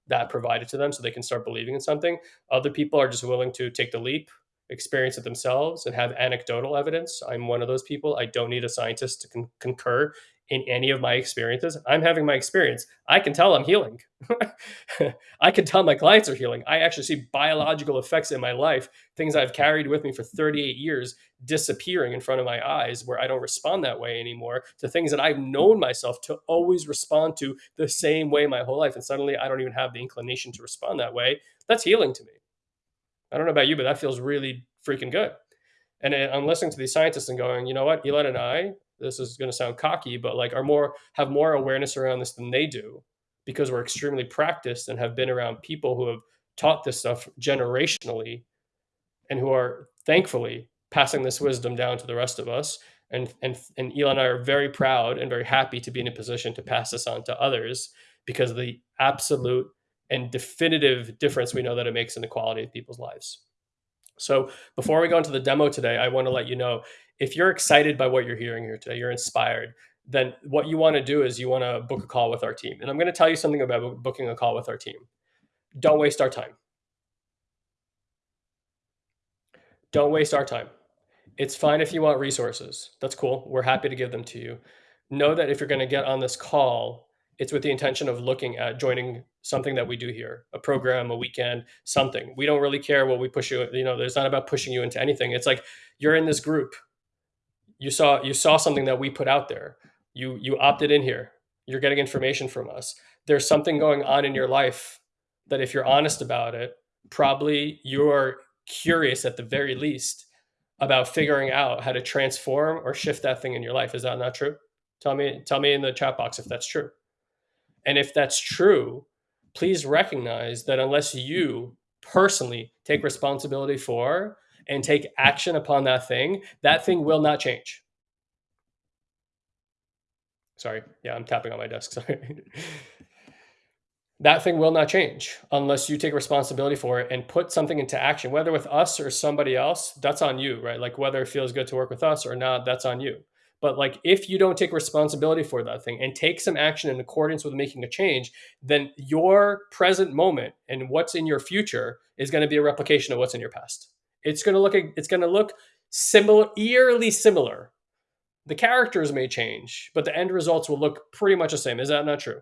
that provided to them so they can start believing in something. Other people are just willing to take the leap, experience it themselves, and have anecdotal evidence. I'm one of those people. I don't need a scientist to con- concur in any of my experiences. I'm having my experience. I can tell I'm healing. I can tell my clients are healing. I actually see biological effects in my life, things I've carried with me for 38 years disappearing in front of my eyes where I don't respond that way anymore to things that I've known myself to always respond to the same way my whole life. And suddenly I don't even have the inclination to respond that way. That's healing to me. I don't know about you, but that feels really freaking good. And uh, I'm listening to these scientists and going, you know what, Elon and I this is going to sound cocky, but like are more have more awareness around this than they do because we're extremely practiced and have been around people who have taught this stuff generationally and who are thankfully passing this wisdom down to the rest of us. And, and, and Elon and I are very proud and very happy to be in a position to pass this on to others because of the absolute and definitive difference we know that it makes in the quality of people's lives. So before we go into the demo today, I want to let you know if you're excited by what you're hearing here today, you're inspired, then what you want to do is you want to book a call with our team. And I'm going to tell you something about booking a call with our team. Don't waste our time. Don't waste our time. It's fine if you want resources. That's cool. We're happy to give them to you. Know that if you're going to get on this call, it's with the intention of looking at joining something that we do here a program a weekend something we don't really care what we push you you know it's not about pushing you into anything it's like you're in this group you saw you saw something that we put out there. You you opted in here. You're getting information from us. There's something going on in your life that if you're honest about it probably you're curious at the very least about figuring out how to transform or shift that thing in your life. Is that not true? Tell me tell me in the chat box if that's true. And if that's true, please recognize that unless you personally take responsibility for and take action upon that thing, that thing will not change. Sorry. Yeah, I'm tapping on my desk. Sorry. that thing will not change unless you take responsibility for it and put something into action, whether with us or somebody else. That's on you, right? Like whether it feels good to work with us or not, that's on you. But like if you don't take responsibility for that thing and take some action in accordance with making a change, then your present moment and what's in your future is going to be a replication of what's in your past. It's going to look it's going to look similar eerily similar. The characters may change, but the end results will look pretty much the same. Is that not true?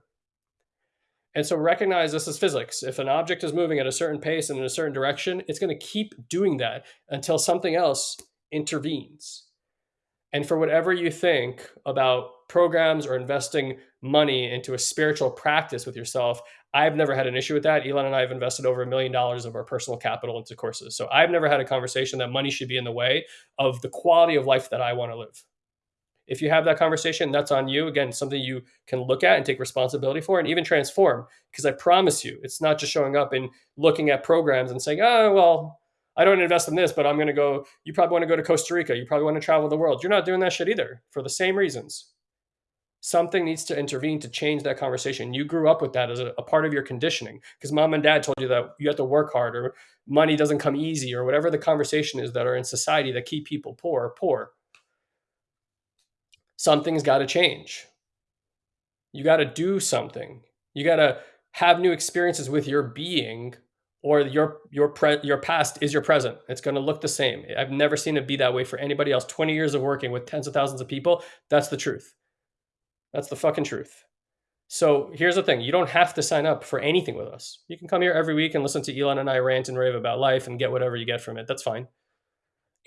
And so recognize this is physics. If an object is moving at a certain pace and in a certain direction, it's going to keep doing that until something else intervenes. And for whatever you think about programs or investing money into a spiritual practice with yourself, I've never had an issue with that. Elon and I have invested over a million dollars of our personal capital into courses. So I've never had a conversation that money should be in the way of the quality of life that I want to live. If you have that conversation, that's on you. Again, something you can look at and take responsibility for and even transform. Because I promise you, it's not just showing up and looking at programs and saying, oh, well, I don't invest in this, but I'm going to go. You probably want to go to Costa Rica. You probably want to travel the world. You're not doing that shit either for the same reasons. Something needs to intervene to change that conversation. You grew up with that as a, a part of your conditioning because mom and dad told you that you have to work hard or money doesn't come easy or whatever the conversation is that are in society that keep people poor, poor. Something's got to change. You got to do something. You got to have new experiences with your being or your your pre, your past is your present. It's going to look the same. I've never seen it be that way for anybody else. 20 years of working with tens of thousands of people, that's the truth. That's the fucking truth. So here's the thing, you don't have to sign up for anything with us. You can come here every week and listen to Elon and I rant and rave about life and get whatever you get from it. That's fine.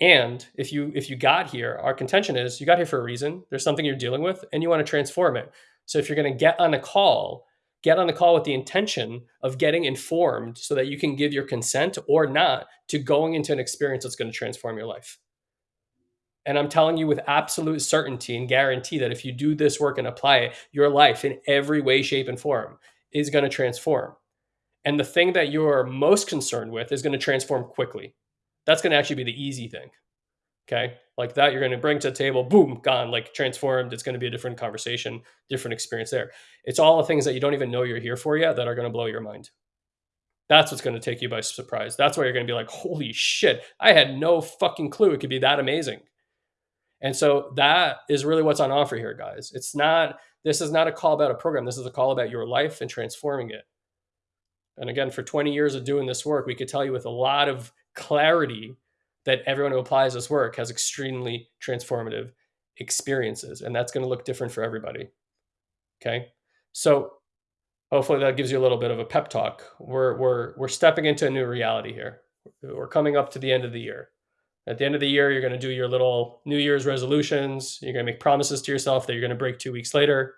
And if you if you got here, our contention is you got here for a reason. There's something you're dealing with and you want to transform it. So if you're going to get on a call get on the call with the intention of getting informed so that you can give your consent or not to going into an experience that's going to transform your life. And I'm telling you with absolute certainty and guarantee that if you do this work and apply it, your life in every way, shape, and form is going to transform. And the thing that you're most concerned with is going to transform quickly. That's going to actually be the easy thing. Okay. Like that, you're going to bring to the table, boom, gone, like transformed. It's going to be a different conversation, different experience there. It's all the things that you don't even know you're here for yet that are going to blow your mind. That's what's going to take you by surprise. That's why you're going to be like, holy shit, I had no fucking clue it could be that amazing. And so that is really what's on offer here, guys. It's not, this is not a call about a program. This is a call about your life and transforming it. And again, for 20 years of doing this work, we could tell you with a lot of clarity that everyone who applies this work has extremely transformative experiences and that's going to look different for everybody okay so hopefully that gives you a little bit of a pep talk we're we're we're stepping into a new reality here we're coming up to the end of the year at the end of the year you're going to do your little new year's resolutions you're going to make promises to yourself that you're going to break two weeks later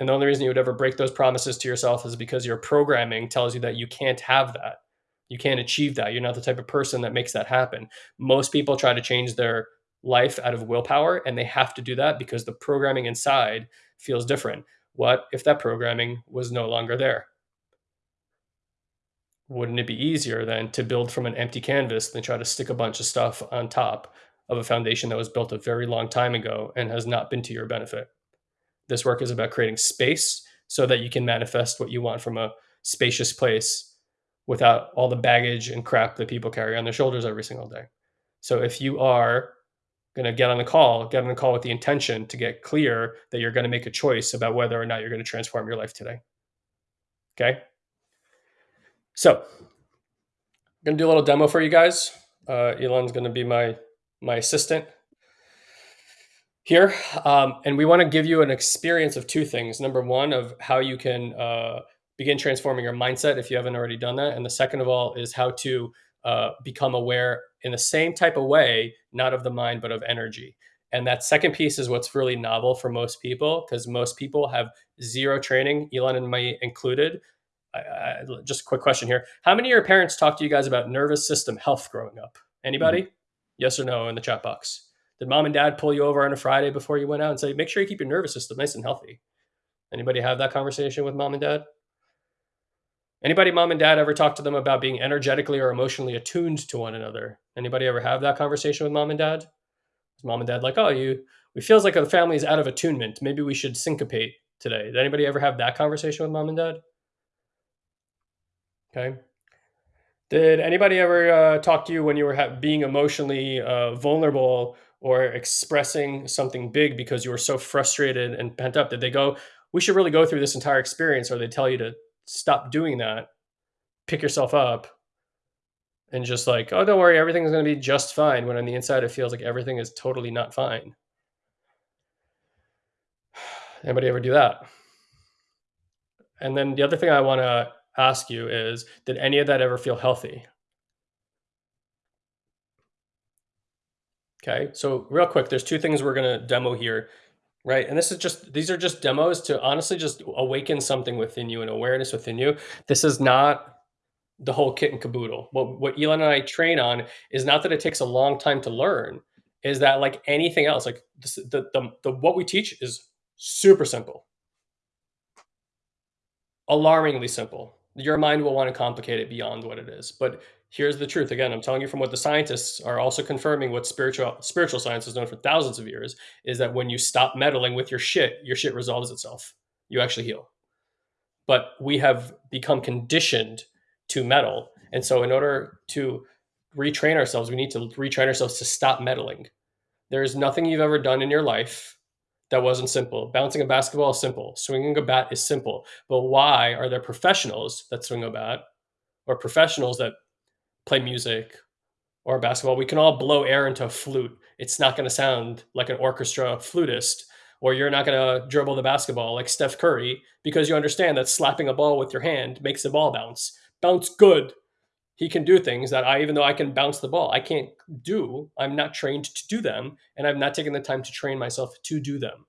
and the only reason you would ever break those promises to yourself is because your programming tells you that you can't have that you can't achieve that. You're not the type of person that makes that happen. Most people try to change their life out of willpower, and they have to do that because the programming inside feels different. What if that programming was no longer there? Wouldn't it be easier then to build from an empty canvas than try to stick a bunch of stuff on top of a foundation that was built a very long time ago and has not been to your benefit? This work is about creating space so that you can manifest what you want from a spacious place without all the baggage and crap that people carry on their shoulders every single day. So if you are going to get on the call, get on the call with the intention to get clear that you're going to make a choice about whether or not you're going to transform your life today. Okay. So I'm going to do a little demo for you guys. Uh, Elon's going to be my my assistant here, um, and we want to give you an experience of two things. Number one, of how you can uh, begin transforming your mindset if you haven't already done that, and the second of all is how to uh, become aware in the same type of way, not of the mind but of energy. And that second piece is what's really novel for most people because most people have zero training, Elon and me included. I, I, just a quick question here: How many of your parents talked to you guys about nervous system health growing up? Anybody? Mm-hmm. Yes or no in the chat box. Did mom and dad pull you over on a Friday before you went out and say, make sure you keep your nervous system nice and healthy? Anybody have that conversation with mom and dad? Anybody, mom and dad, ever talk to them about being energetically or emotionally attuned to one another? Anybody ever have that conversation with mom and dad? Is mom and dad like, oh, you, it feels like the family is out of attunement. Maybe we should syncopate today. Did anybody ever have that conversation with mom and dad? Okay. Did anybody ever uh, talk to you when you were being emotionally uh, vulnerable or expressing something big because you were so frustrated and pent up? Did they go, we should really go through this entire experience, or they tell you to stop doing that, pick yourself up, and just like, oh, don't worry, everything's going to be just fine. When on the inside, it feels like everything is totally not fine. Anybody ever do that? And then the other thing I want to ask you is did any of that ever feel healthy? Okay, so real quick, there's two things we're to demo here, right? And this is just, these are just demos to honestly just awaken something within you and awareness within you. This is not the whole kit and caboodle. What, what Elon and I train on is not that it takes a long time to learn, is that like anything else, like this, the, the, the, what we teach is super simple, alarmingly simple your mind will want to complicate it beyond what it is. But here's the truth. Again, I'm telling you from what the scientists are also confirming what spiritual spiritual science has known for thousands of years is that when you stop meddling with your shit, your shit resolves itself. You actually heal. But we have become conditioned to meddle. And so in order to retrain ourselves, we need to retrain ourselves to stop meddling. There is nothing you've ever done in your life that wasn't simple. Bouncing a basketball is simple. Swinging a bat is simple. But why are there professionals that swing a bat or professionals that play music or basketball? We can all blow air into a flute. It's not going to sound like an orchestra flutist, or you're not going to dribble the basketball like Steph Curry because you understand that slapping a ball with your hand makes the ball bounce. Bounce good. He can do things that I, even though I can bounce the ball, I can't do. I'm not trained to do them, and I've not taken the time to train myself to do them.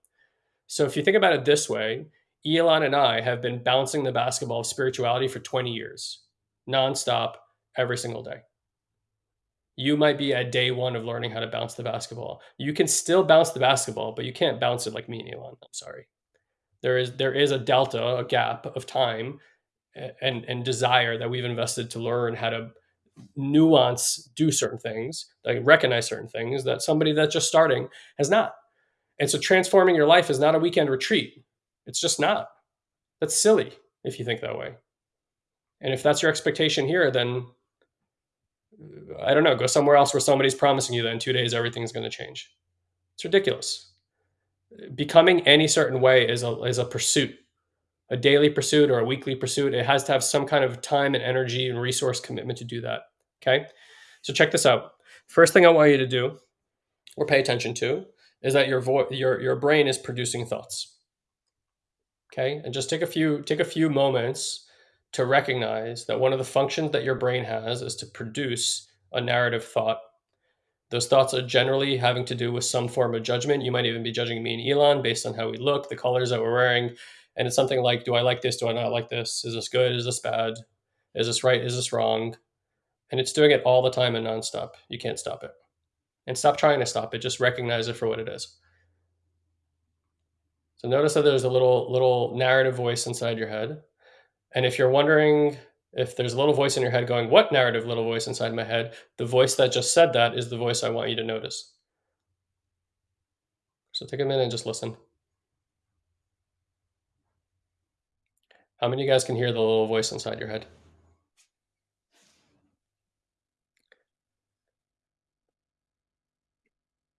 So if you think about it this way, Elon and I have been bouncing the basketball of spirituality for 20 years, nonstop, every single day. You might be at day one of learning how to bounce the basketball. You can still bounce the basketball, but you can't bounce it like me and Elon. I'm sorry. There is there is a delta, a gap of time and and desire that we've invested to learn how to nuance do certain things, like recognize certain things that somebody that's just starting has not. And so transforming your life is not a weekend retreat. It's just not. That's silly if you think that way. And if that's your expectation here, then I don't know, go somewhere else where somebody's promising you that in two days everything's going to change. It's ridiculous. Becoming any certain way is a, is a pursuit, a daily pursuit or a weekly pursuit. It has to have some kind of time and energy and resource commitment to do that. Okay. So check this out. First thing I want you to do or pay attention to is that your vo- your your brain is producing thoughts. Okay, and just take a few take a few moments to recognize that one of the functions that your brain has is to produce a narrative thought. Those thoughts are generally having to do with some form of judgment. You might even be judging me and Elon based on how we look, the colors that we're wearing, and it's something like, do I like this? Do I not like this? Is this good? Is this bad? Is this right? Is this wrong? And it's doing it all the time and nonstop. You can't stop it and stop trying to stop it. Just recognize it for what it is. So notice that there's a little little narrative voice inside your head. And if you're wondering if there's a little voice in your head going, "What narrative little voice inside my head?" The voice that just said that is the voice I want you to notice. So take a minute and just listen. How many of you guys can hear the little voice inside your head?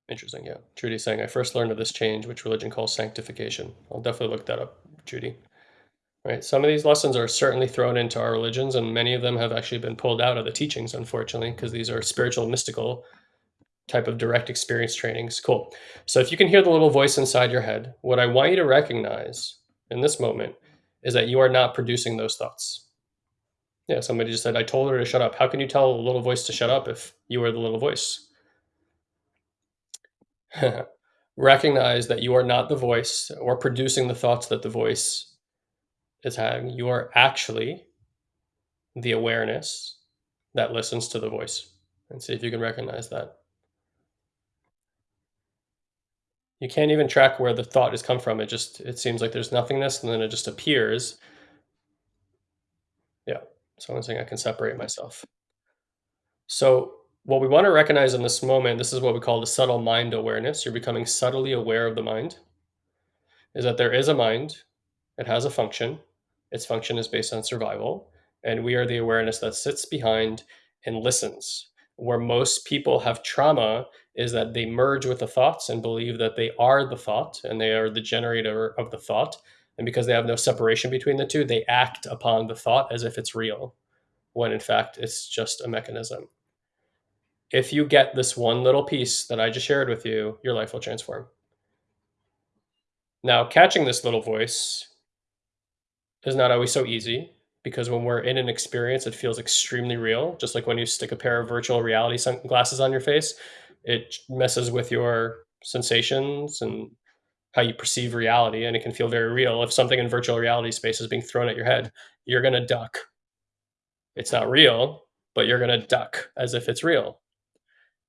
Interesting, yeah. Judy's saying, I first learned of this change, which religion calls sanctification. I'll definitely look that up, Judy. Right. Some of these lessons are certainly thrown into our religions, and many of them have actually been pulled out of the teachings, unfortunately, because these are spiritual, mystical type of direct experience trainings. Cool. So if you can hear the little voice inside your head, what I want you to recognize in this moment is that you are not producing those thoughts. Yeah, somebody just said, I told her to shut up. How can you tell a little voice to shut up if you are the little voice? recognize that you are not the voice or producing the thoughts that the voice is having. You are actually the awareness that listens to the voice. And see if you can recognize that. You can't even track where the thought has come from. It just it seems like there's nothingness and then it just appears. Yeah. So I'm saying I can separate myself. So what we want to recognize in this moment, this is what we call the subtle mind awareness. You're becoming subtly aware of the mind. Is that there is a mind, it has a function, its function is based on survival, and we are the awareness that sits behind and listens. Where most people have trauma is that they merge with the thoughts and believe that they are the thought and they are the generator of the thought. And because they have no separation between the two, they act upon the thought as if it's real, when in fact it's just a mechanism. If you get this one little piece that I just shared with you, your life will transform. Now, catching this little voice is not always so easy because when we're in an experience, it feels extremely real. Just like when you stick a pair of virtual reality sunglasses on your face, it messes with your sensations and how you perceive reality, and it can feel very real. If something in virtual reality space is being thrown at your head, you're going to duck. It's not real, but you're going to duck as if it's real.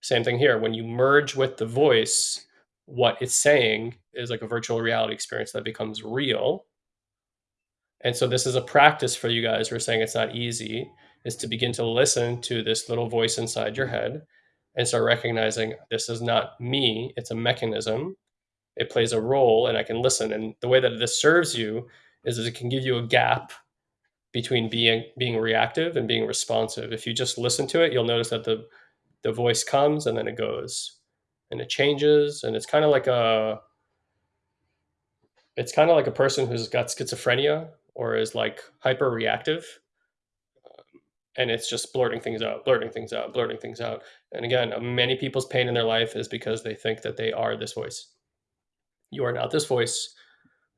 Same thing here. When you merge with the voice, what it's saying is like a virtual reality experience that becomes real. And so this is a practice for you guys we're saying it's not easy, is to begin to listen to this little voice inside your head and start recognizing this is not me, it's a mechanism. It plays a role and I can listen. And the way that this serves you is, it can give you a gap between being being reactive and being responsive. If you just listen to it, you'll notice that the the voice comes and then it goes and it changes and it's kind of like a it's kind of like a person who's got schizophrenia or is like hyper reactive um, and it's just blurting things out blurting things out blurting things out and again many people's pain in their life is because they think that they are this voice you are not this voice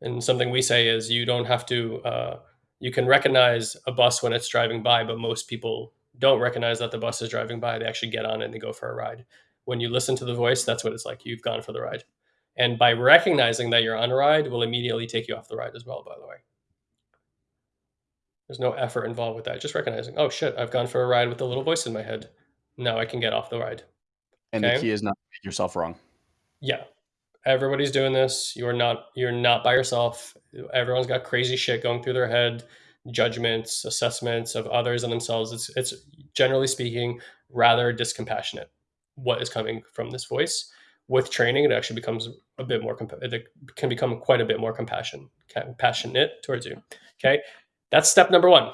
and something we say is you don't have to uh, you can recognize a bus when it's driving by but most people don't recognize that the bus is driving by, they actually get on and they go for a ride. When you listen to the voice, that's what it's like. You've gone for the ride. And by recognizing that you're on a ride, will immediately take you off the ride as well, by the way. There's no effort involved with that. Just recognizing, oh shit, I've gone for a ride with the little voice in my head. Now I can get off the ride. And okay? the key is not make yourself wrong. Yeah. Everybody's doing this. You're not you're not by yourself. Everyone's got crazy shit going through their head judgments, assessments of others and themselves. It's, it's generally speaking rather discompassionate. What is coming from this voice? With training, it actually becomes a bit more. Comp- it can become quite a bit more compassion, compassionate towards you. Okay, that's step number one.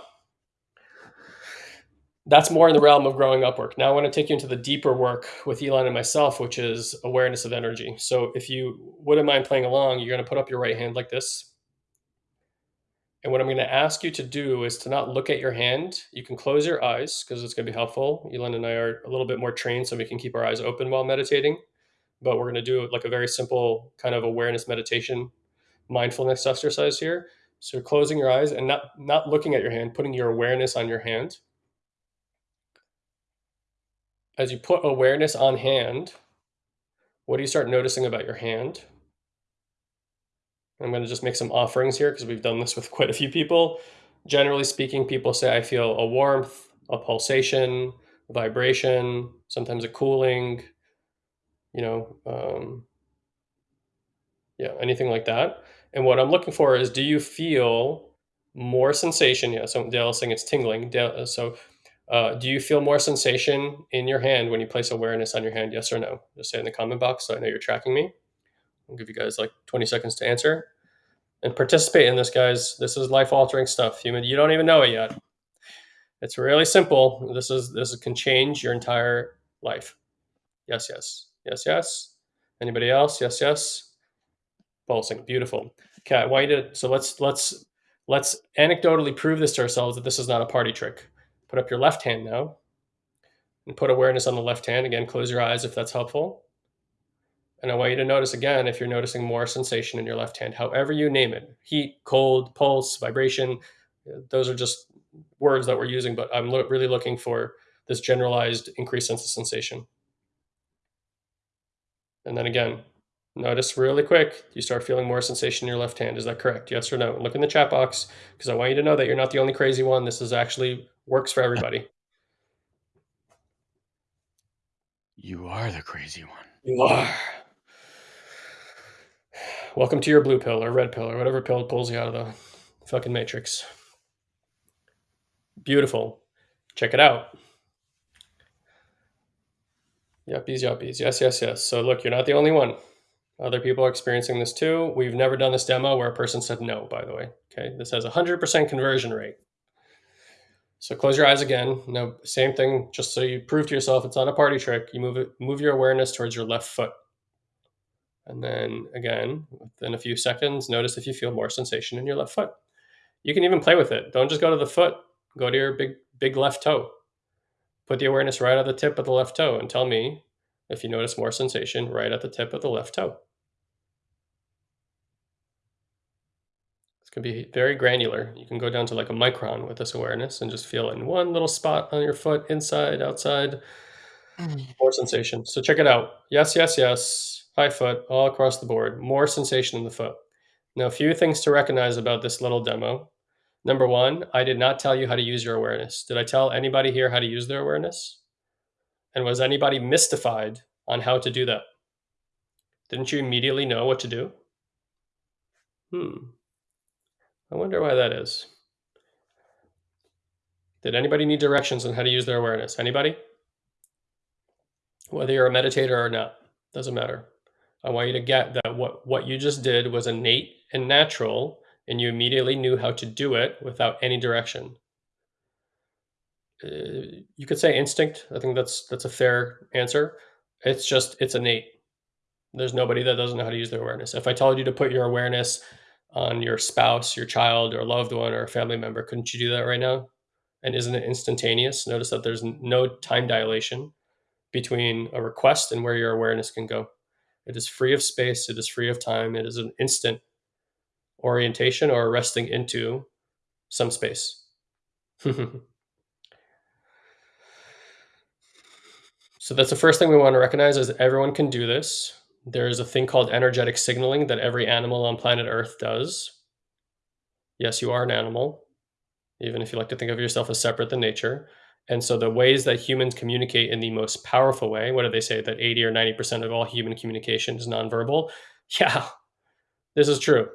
That's more in the realm of growing up work. Now I want to take you into the deeper work with Elon and myself, which is awareness of energy. So if you wouldn't mind playing along, you're going to put up your right hand like this and what I'm going to ask you to do is to not look at your hand. You can close your eyes because it's going to be helpful. Elon and I are a little bit more trained so we can keep our eyes open while meditating. But we're going to do like a very simple kind of awareness meditation, mindfulness exercise here. So closing your eyes and not not looking at your hand, putting your awareness on your hand. As you put awareness on hand, what do you start noticing about your hand? I'm going to just make some offerings here because we've done this with quite a few people. Generally speaking, people say, I feel a warmth, a pulsation, vibration, sometimes a cooling, you know, um, yeah, anything like that. And what I'm looking for is, do you feel more sensation? Yeah, so Dale's saying it's tingling. Dale, uh, so uh, do you feel more sensation in your hand when you place awareness on your hand? Yes or no? Just say in the comment box so I know you're tracking me. I'll give you guys like 20 seconds to answer and participate in this, guys. This is life altering stuff. Human, you don't even know it yet. It's really simple. This is this can change your entire life. Yes, yes, yes, yes. Anybody else? Yes, yes. Pulsing, beautiful. Okay, I want you to. So let's let's let's anecdotally prove this to ourselves that this is not a party trick. Put up your left hand now, and put awareness on the left hand. Again, close your eyes if that's helpful. And I want you to notice again if you're noticing more sensation in your left hand, however you name it heat, cold, pulse, vibration. Those are just words that we're using, but I'm lo- really looking for this generalized increased sense of sensation. And then again, notice really quick, you start feeling more sensation in your left hand. Is that correct? Yes or no? Look in the chat box because I want you to know that you're not the only crazy one. This is actually works for everybody. You are the crazy one. You are. Welcome to your blue pill or red pill or whatever pill pulls you out of the fucking matrix. Beautiful. Check it out. Yuppies, yuppies. Yes, yes, yes. So look, you're not the only one. Other people are experiencing this too. We've never done this demo where a person said no, by the way. Okay, this has a 100% conversion rate. So close your eyes again. Now, same thing, just so you prove to yourself it's not a party trick. You move it, move your awareness towards your left foot. And then again, within a few seconds, notice if you feel more sensation in your left foot. You can even play with it. Don't just go to the foot. Go to your big big left toe. Put the awareness right at the tip of the left toe and tell me if you notice more sensation right at the tip of the left toe. To be very granular. You can go down to like a micron with this awareness and just feel in one little spot on your foot, inside, outside, more sensation. So check it out. Yes, yes, yes. High foot, all across the board. More sensation in the foot. Now, a few things to recognize about this little demo. Number one, I did not tell you how to use your awareness. Did I tell anybody here how to use their awareness? And was anybody mystified on how to do that? Didn't you immediately know what to do? Hmm. I wonder why that is. Did anybody need directions on how to use their awareness? Anybody? Whether you're a meditator or not, doesn't matter. I want you to get that what, what you just did was innate and natural and you immediately knew how to do it without any direction. Uh, you could say instinct. I think that's that's a fair answer. It's just it's innate. There's nobody that doesn't know how to use their awareness. If I told you to put your awareness on your spouse, your child, or loved one, or a family member, couldn't you do that right now? And isn't it instantaneous? Notice that there's no time dilation between a request and where your awareness can go. It is free of space. It is free of time. It is an instant orientation or resting into some space. so that's the first thing we want to recognize is that everyone can do this. There's a thing called energetic signaling that every animal on planet Earth does. Yes, you are an animal, even if you like to think of yourself as separate than nature. And so the ways that humans communicate in the most powerful way, what do they say? That 80 or 90% of all human communication is nonverbal? Yeah, this is true.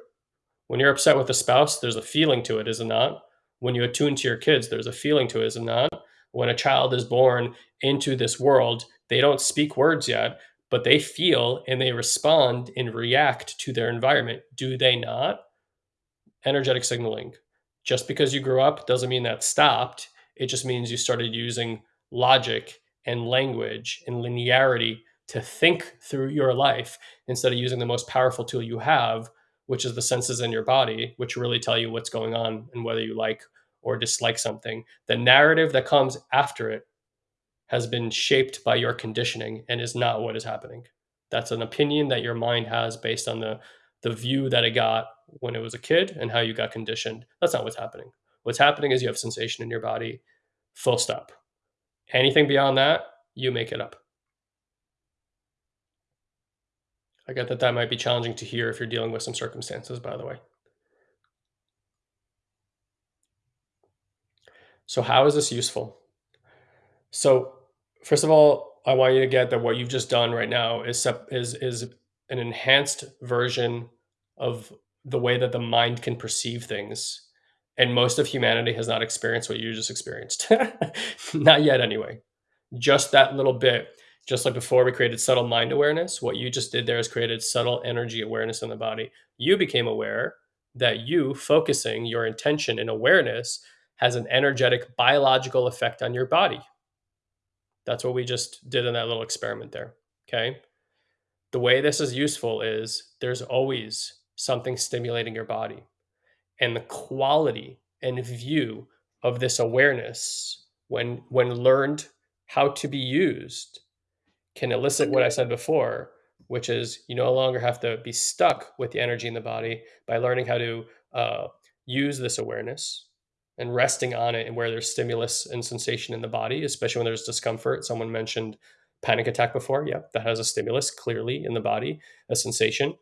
When you're upset with a spouse, there's a feeling to it, is it not? When you attune to your kids, there's a feeling to it, is it not? When a child is born into this world, they don't speak words yet, but they feel and they respond and react to their environment. Do they not? Energetic signaling. Just because you grew up doesn't mean that stopped. It just means you started using logic and language and linearity to think through your life instead of using the most powerful tool you have, which is the senses in your body, which really tell you what's going on and whether you like or dislike something. The narrative that comes after it has been shaped by your conditioning and is not what is happening. That's an opinion that your mind has based on the the view that it got when it was a kid and how you got conditioned. That's not what's happening. What's happening is you have sensation in your body, full stop. Anything beyond that, you make it up. I get that that might be challenging to hear if you're dealing with some circumstances, by the way. So, how is this useful? So, first of all, I want you to get that what you've just done right now is is is an enhanced version of the way that the mind can perceive things. And most of humanity has not experienced what you just experienced. not yet, anyway. Just that little bit, just like before we created subtle mind awareness, what you just did there is created subtle energy awareness in the body. You became aware that you focusing your intention and awareness has an energetic biological effect on your body. That's what we just did in that little experiment there. Okay. The way this is useful is there's always something stimulating your body. And the quality and view of this awareness, when, when learned how to be used, can elicit what I said before, which is you no longer have to be stuck with the energy in the body by learning how to uh, use this awareness and resting on it and where there's stimulus and sensation in the body, especially when there's discomfort. Someone mentioned panic attack before. Yeah, that has a stimulus clearly in the body, a sensation.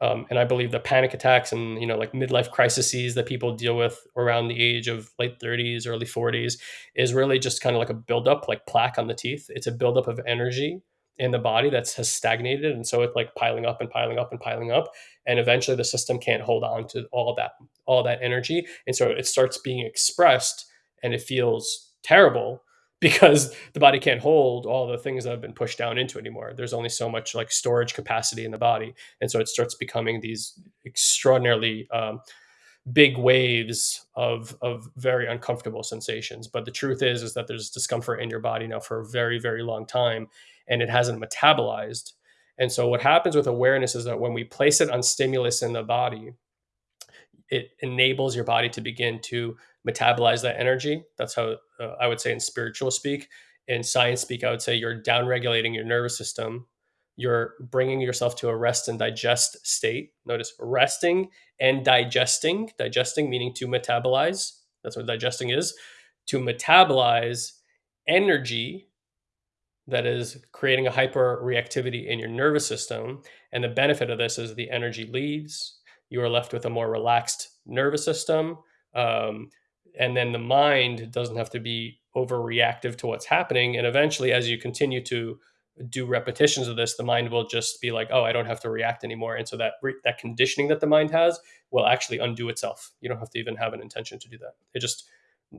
Um, and I believe the panic attacks and you know like midlife crises that people deal with around the age of late 30s, early 40s is really just kind of like a buildup, like plaque on the teeth. It's a buildup of energy in the body that has stagnated, and so it's like piling up and piling up and piling up, and eventually the system can't hold on to all that all that energy, and so it starts being expressed, and it feels terrible because the body can't hold all the things that have been pushed down into anymore. There's only so much like storage capacity in the body, and so it starts becoming these extraordinarily um, big waves of of very uncomfortable sensations. But the truth is, is that there's discomfort in your body now for a very very long time, and it hasn't metabolized. And so what happens with awareness is that when we place it on stimulus in the body, it enables your body to begin to metabolize that energy. That's how uh, I would say in spiritual speak. In science speak, I would say you're downregulating your nervous system. You're bringing yourself to a rest and digest state. Notice resting and digesting. Digesting meaning to metabolize. That's what digesting is. To metabolize energy that is creating a hyper reactivity in your nervous system. And the benefit of this is the energy leaves. You are left with a more relaxed nervous system. Um, and then the mind doesn't have to be overreactive to what's happening and eventually as you continue to do repetitions of this the mind will just be like oh i don't have to react anymore and so that that conditioning that the mind has will actually undo itself you don't have to even have an intention to do that it just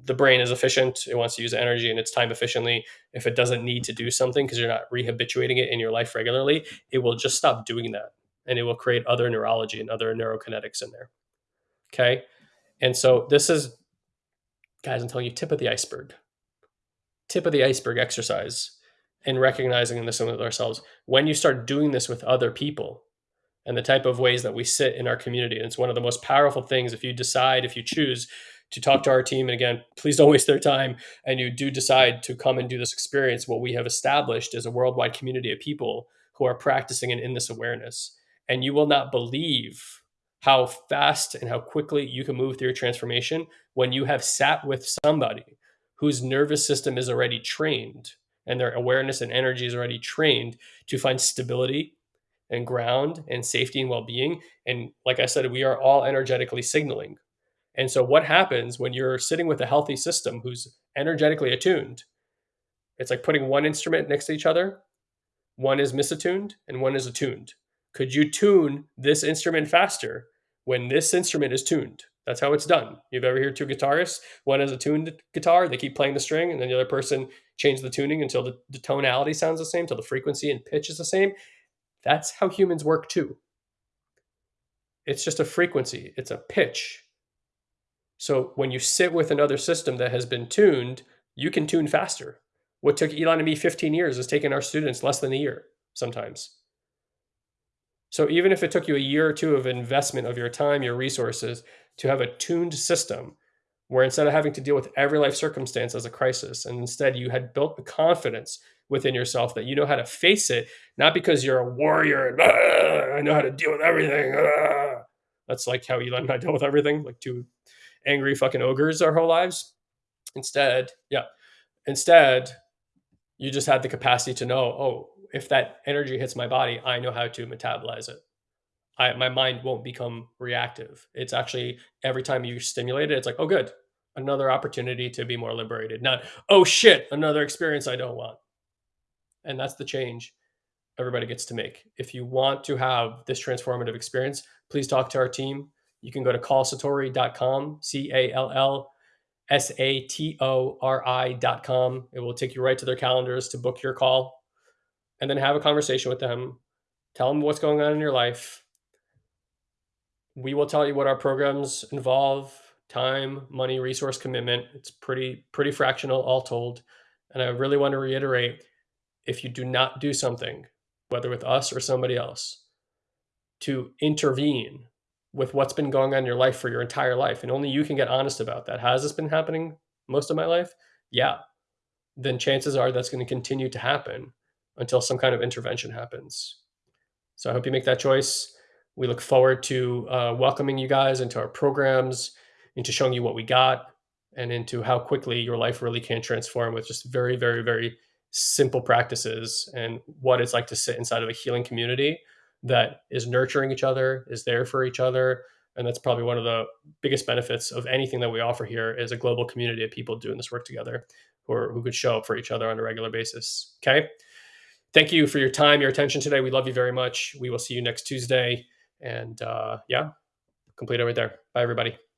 the brain is efficient it wants to use energy and its time efficiently if it doesn't need to do something because you're not rehabituating it in your life regularly it will just stop doing that and it will create other neurology and other neurokinetics in there okay and so this is guys, I'm telling you, tip of the iceberg. Tip of the iceberg exercise and recognizing this with ourselves. When you start doing this with other people and the type of ways that we sit in our community, and it's one of the most powerful things if you decide, if you choose to talk to our team, and again, please don't waste their time, and you do decide to come and do this experience, what we have established is a worldwide community of people who are practicing and in this awareness. And you will not believe how fast and how quickly you can move through your transformation when you have sat with somebody whose nervous system is already trained and their awareness and energy is already trained to find stability and ground and safety and well-being and like i said we are all energetically signaling and so what happens when you're sitting with a healthy system who's energetically attuned it's like putting one instrument next to each other one is misattuned and one is attuned could you tune this instrument faster when this instrument is tuned? That's how it's done. You've ever heard two guitarists? One has a tuned guitar, they keep playing the string, and then the other person changes the tuning until the, the tonality sounds the same, until the frequency and pitch is the same. That's how humans work too. It's just a frequency, it's a pitch. So when you sit with another system that has been tuned, you can tune faster. What took Elon and me 15 years has taken our students less than a year sometimes. So even if it took you a year or two of investment of your time, your resources to have a tuned system where instead of having to deal with every life circumstance as a crisis, and instead you had built the confidence within yourself that you know how to face it, not because you're a warrior and ah, I know how to deal with everything. Ah. That's like how Elon and I deal with everything, like two angry fucking ogres our whole lives. Instead, yeah, instead, you just had the capacity to know, oh, if that energy hits my body, I know how to metabolize it. I, my mind won't become reactive. It's actually every time you stimulate it, it's like, oh, good, another opportunity to be more liberated. Not, oh shit, another experience I don't want. And that's the change. everybody gets to make. If you want to have this transformative experience, please talk to our team. You can go to callsatori.com, C A L L S A T O R I.com. It will take you right to their calendars to book your call and then have a conversation with them. Tell them what's going on in your life. We will tell you what our programs involve time, money, resource commitment. It's pretty pretty fractional all told. And I really want to reiterate if you do not do something, whether with us or somebody else, to intervene with what's been going on in your life for your entire life, and only you can get honest about that. Has this been happening most of my life? Yeah. Then chances are that's going to continue to happen until some kind of intervention happens. So I hope you make that choice. We look forward to uh, welcoming you guys into our programs, into showing you what we got, and into how quickly your life really can transform with just very, very, very simple practices and what it's like to sit inside of a healing community that is nurturing each other, is there for each other. And that's probably one of the biggest benefits of anything that we offer here is a global community of people doing this work together who, are, who could show up for each other on a regular basis. Okay. Thank you for your time, your attention today. We love you very much. We will see you next Tuesday. And uh, yeah, complete over there. Bye, everybody.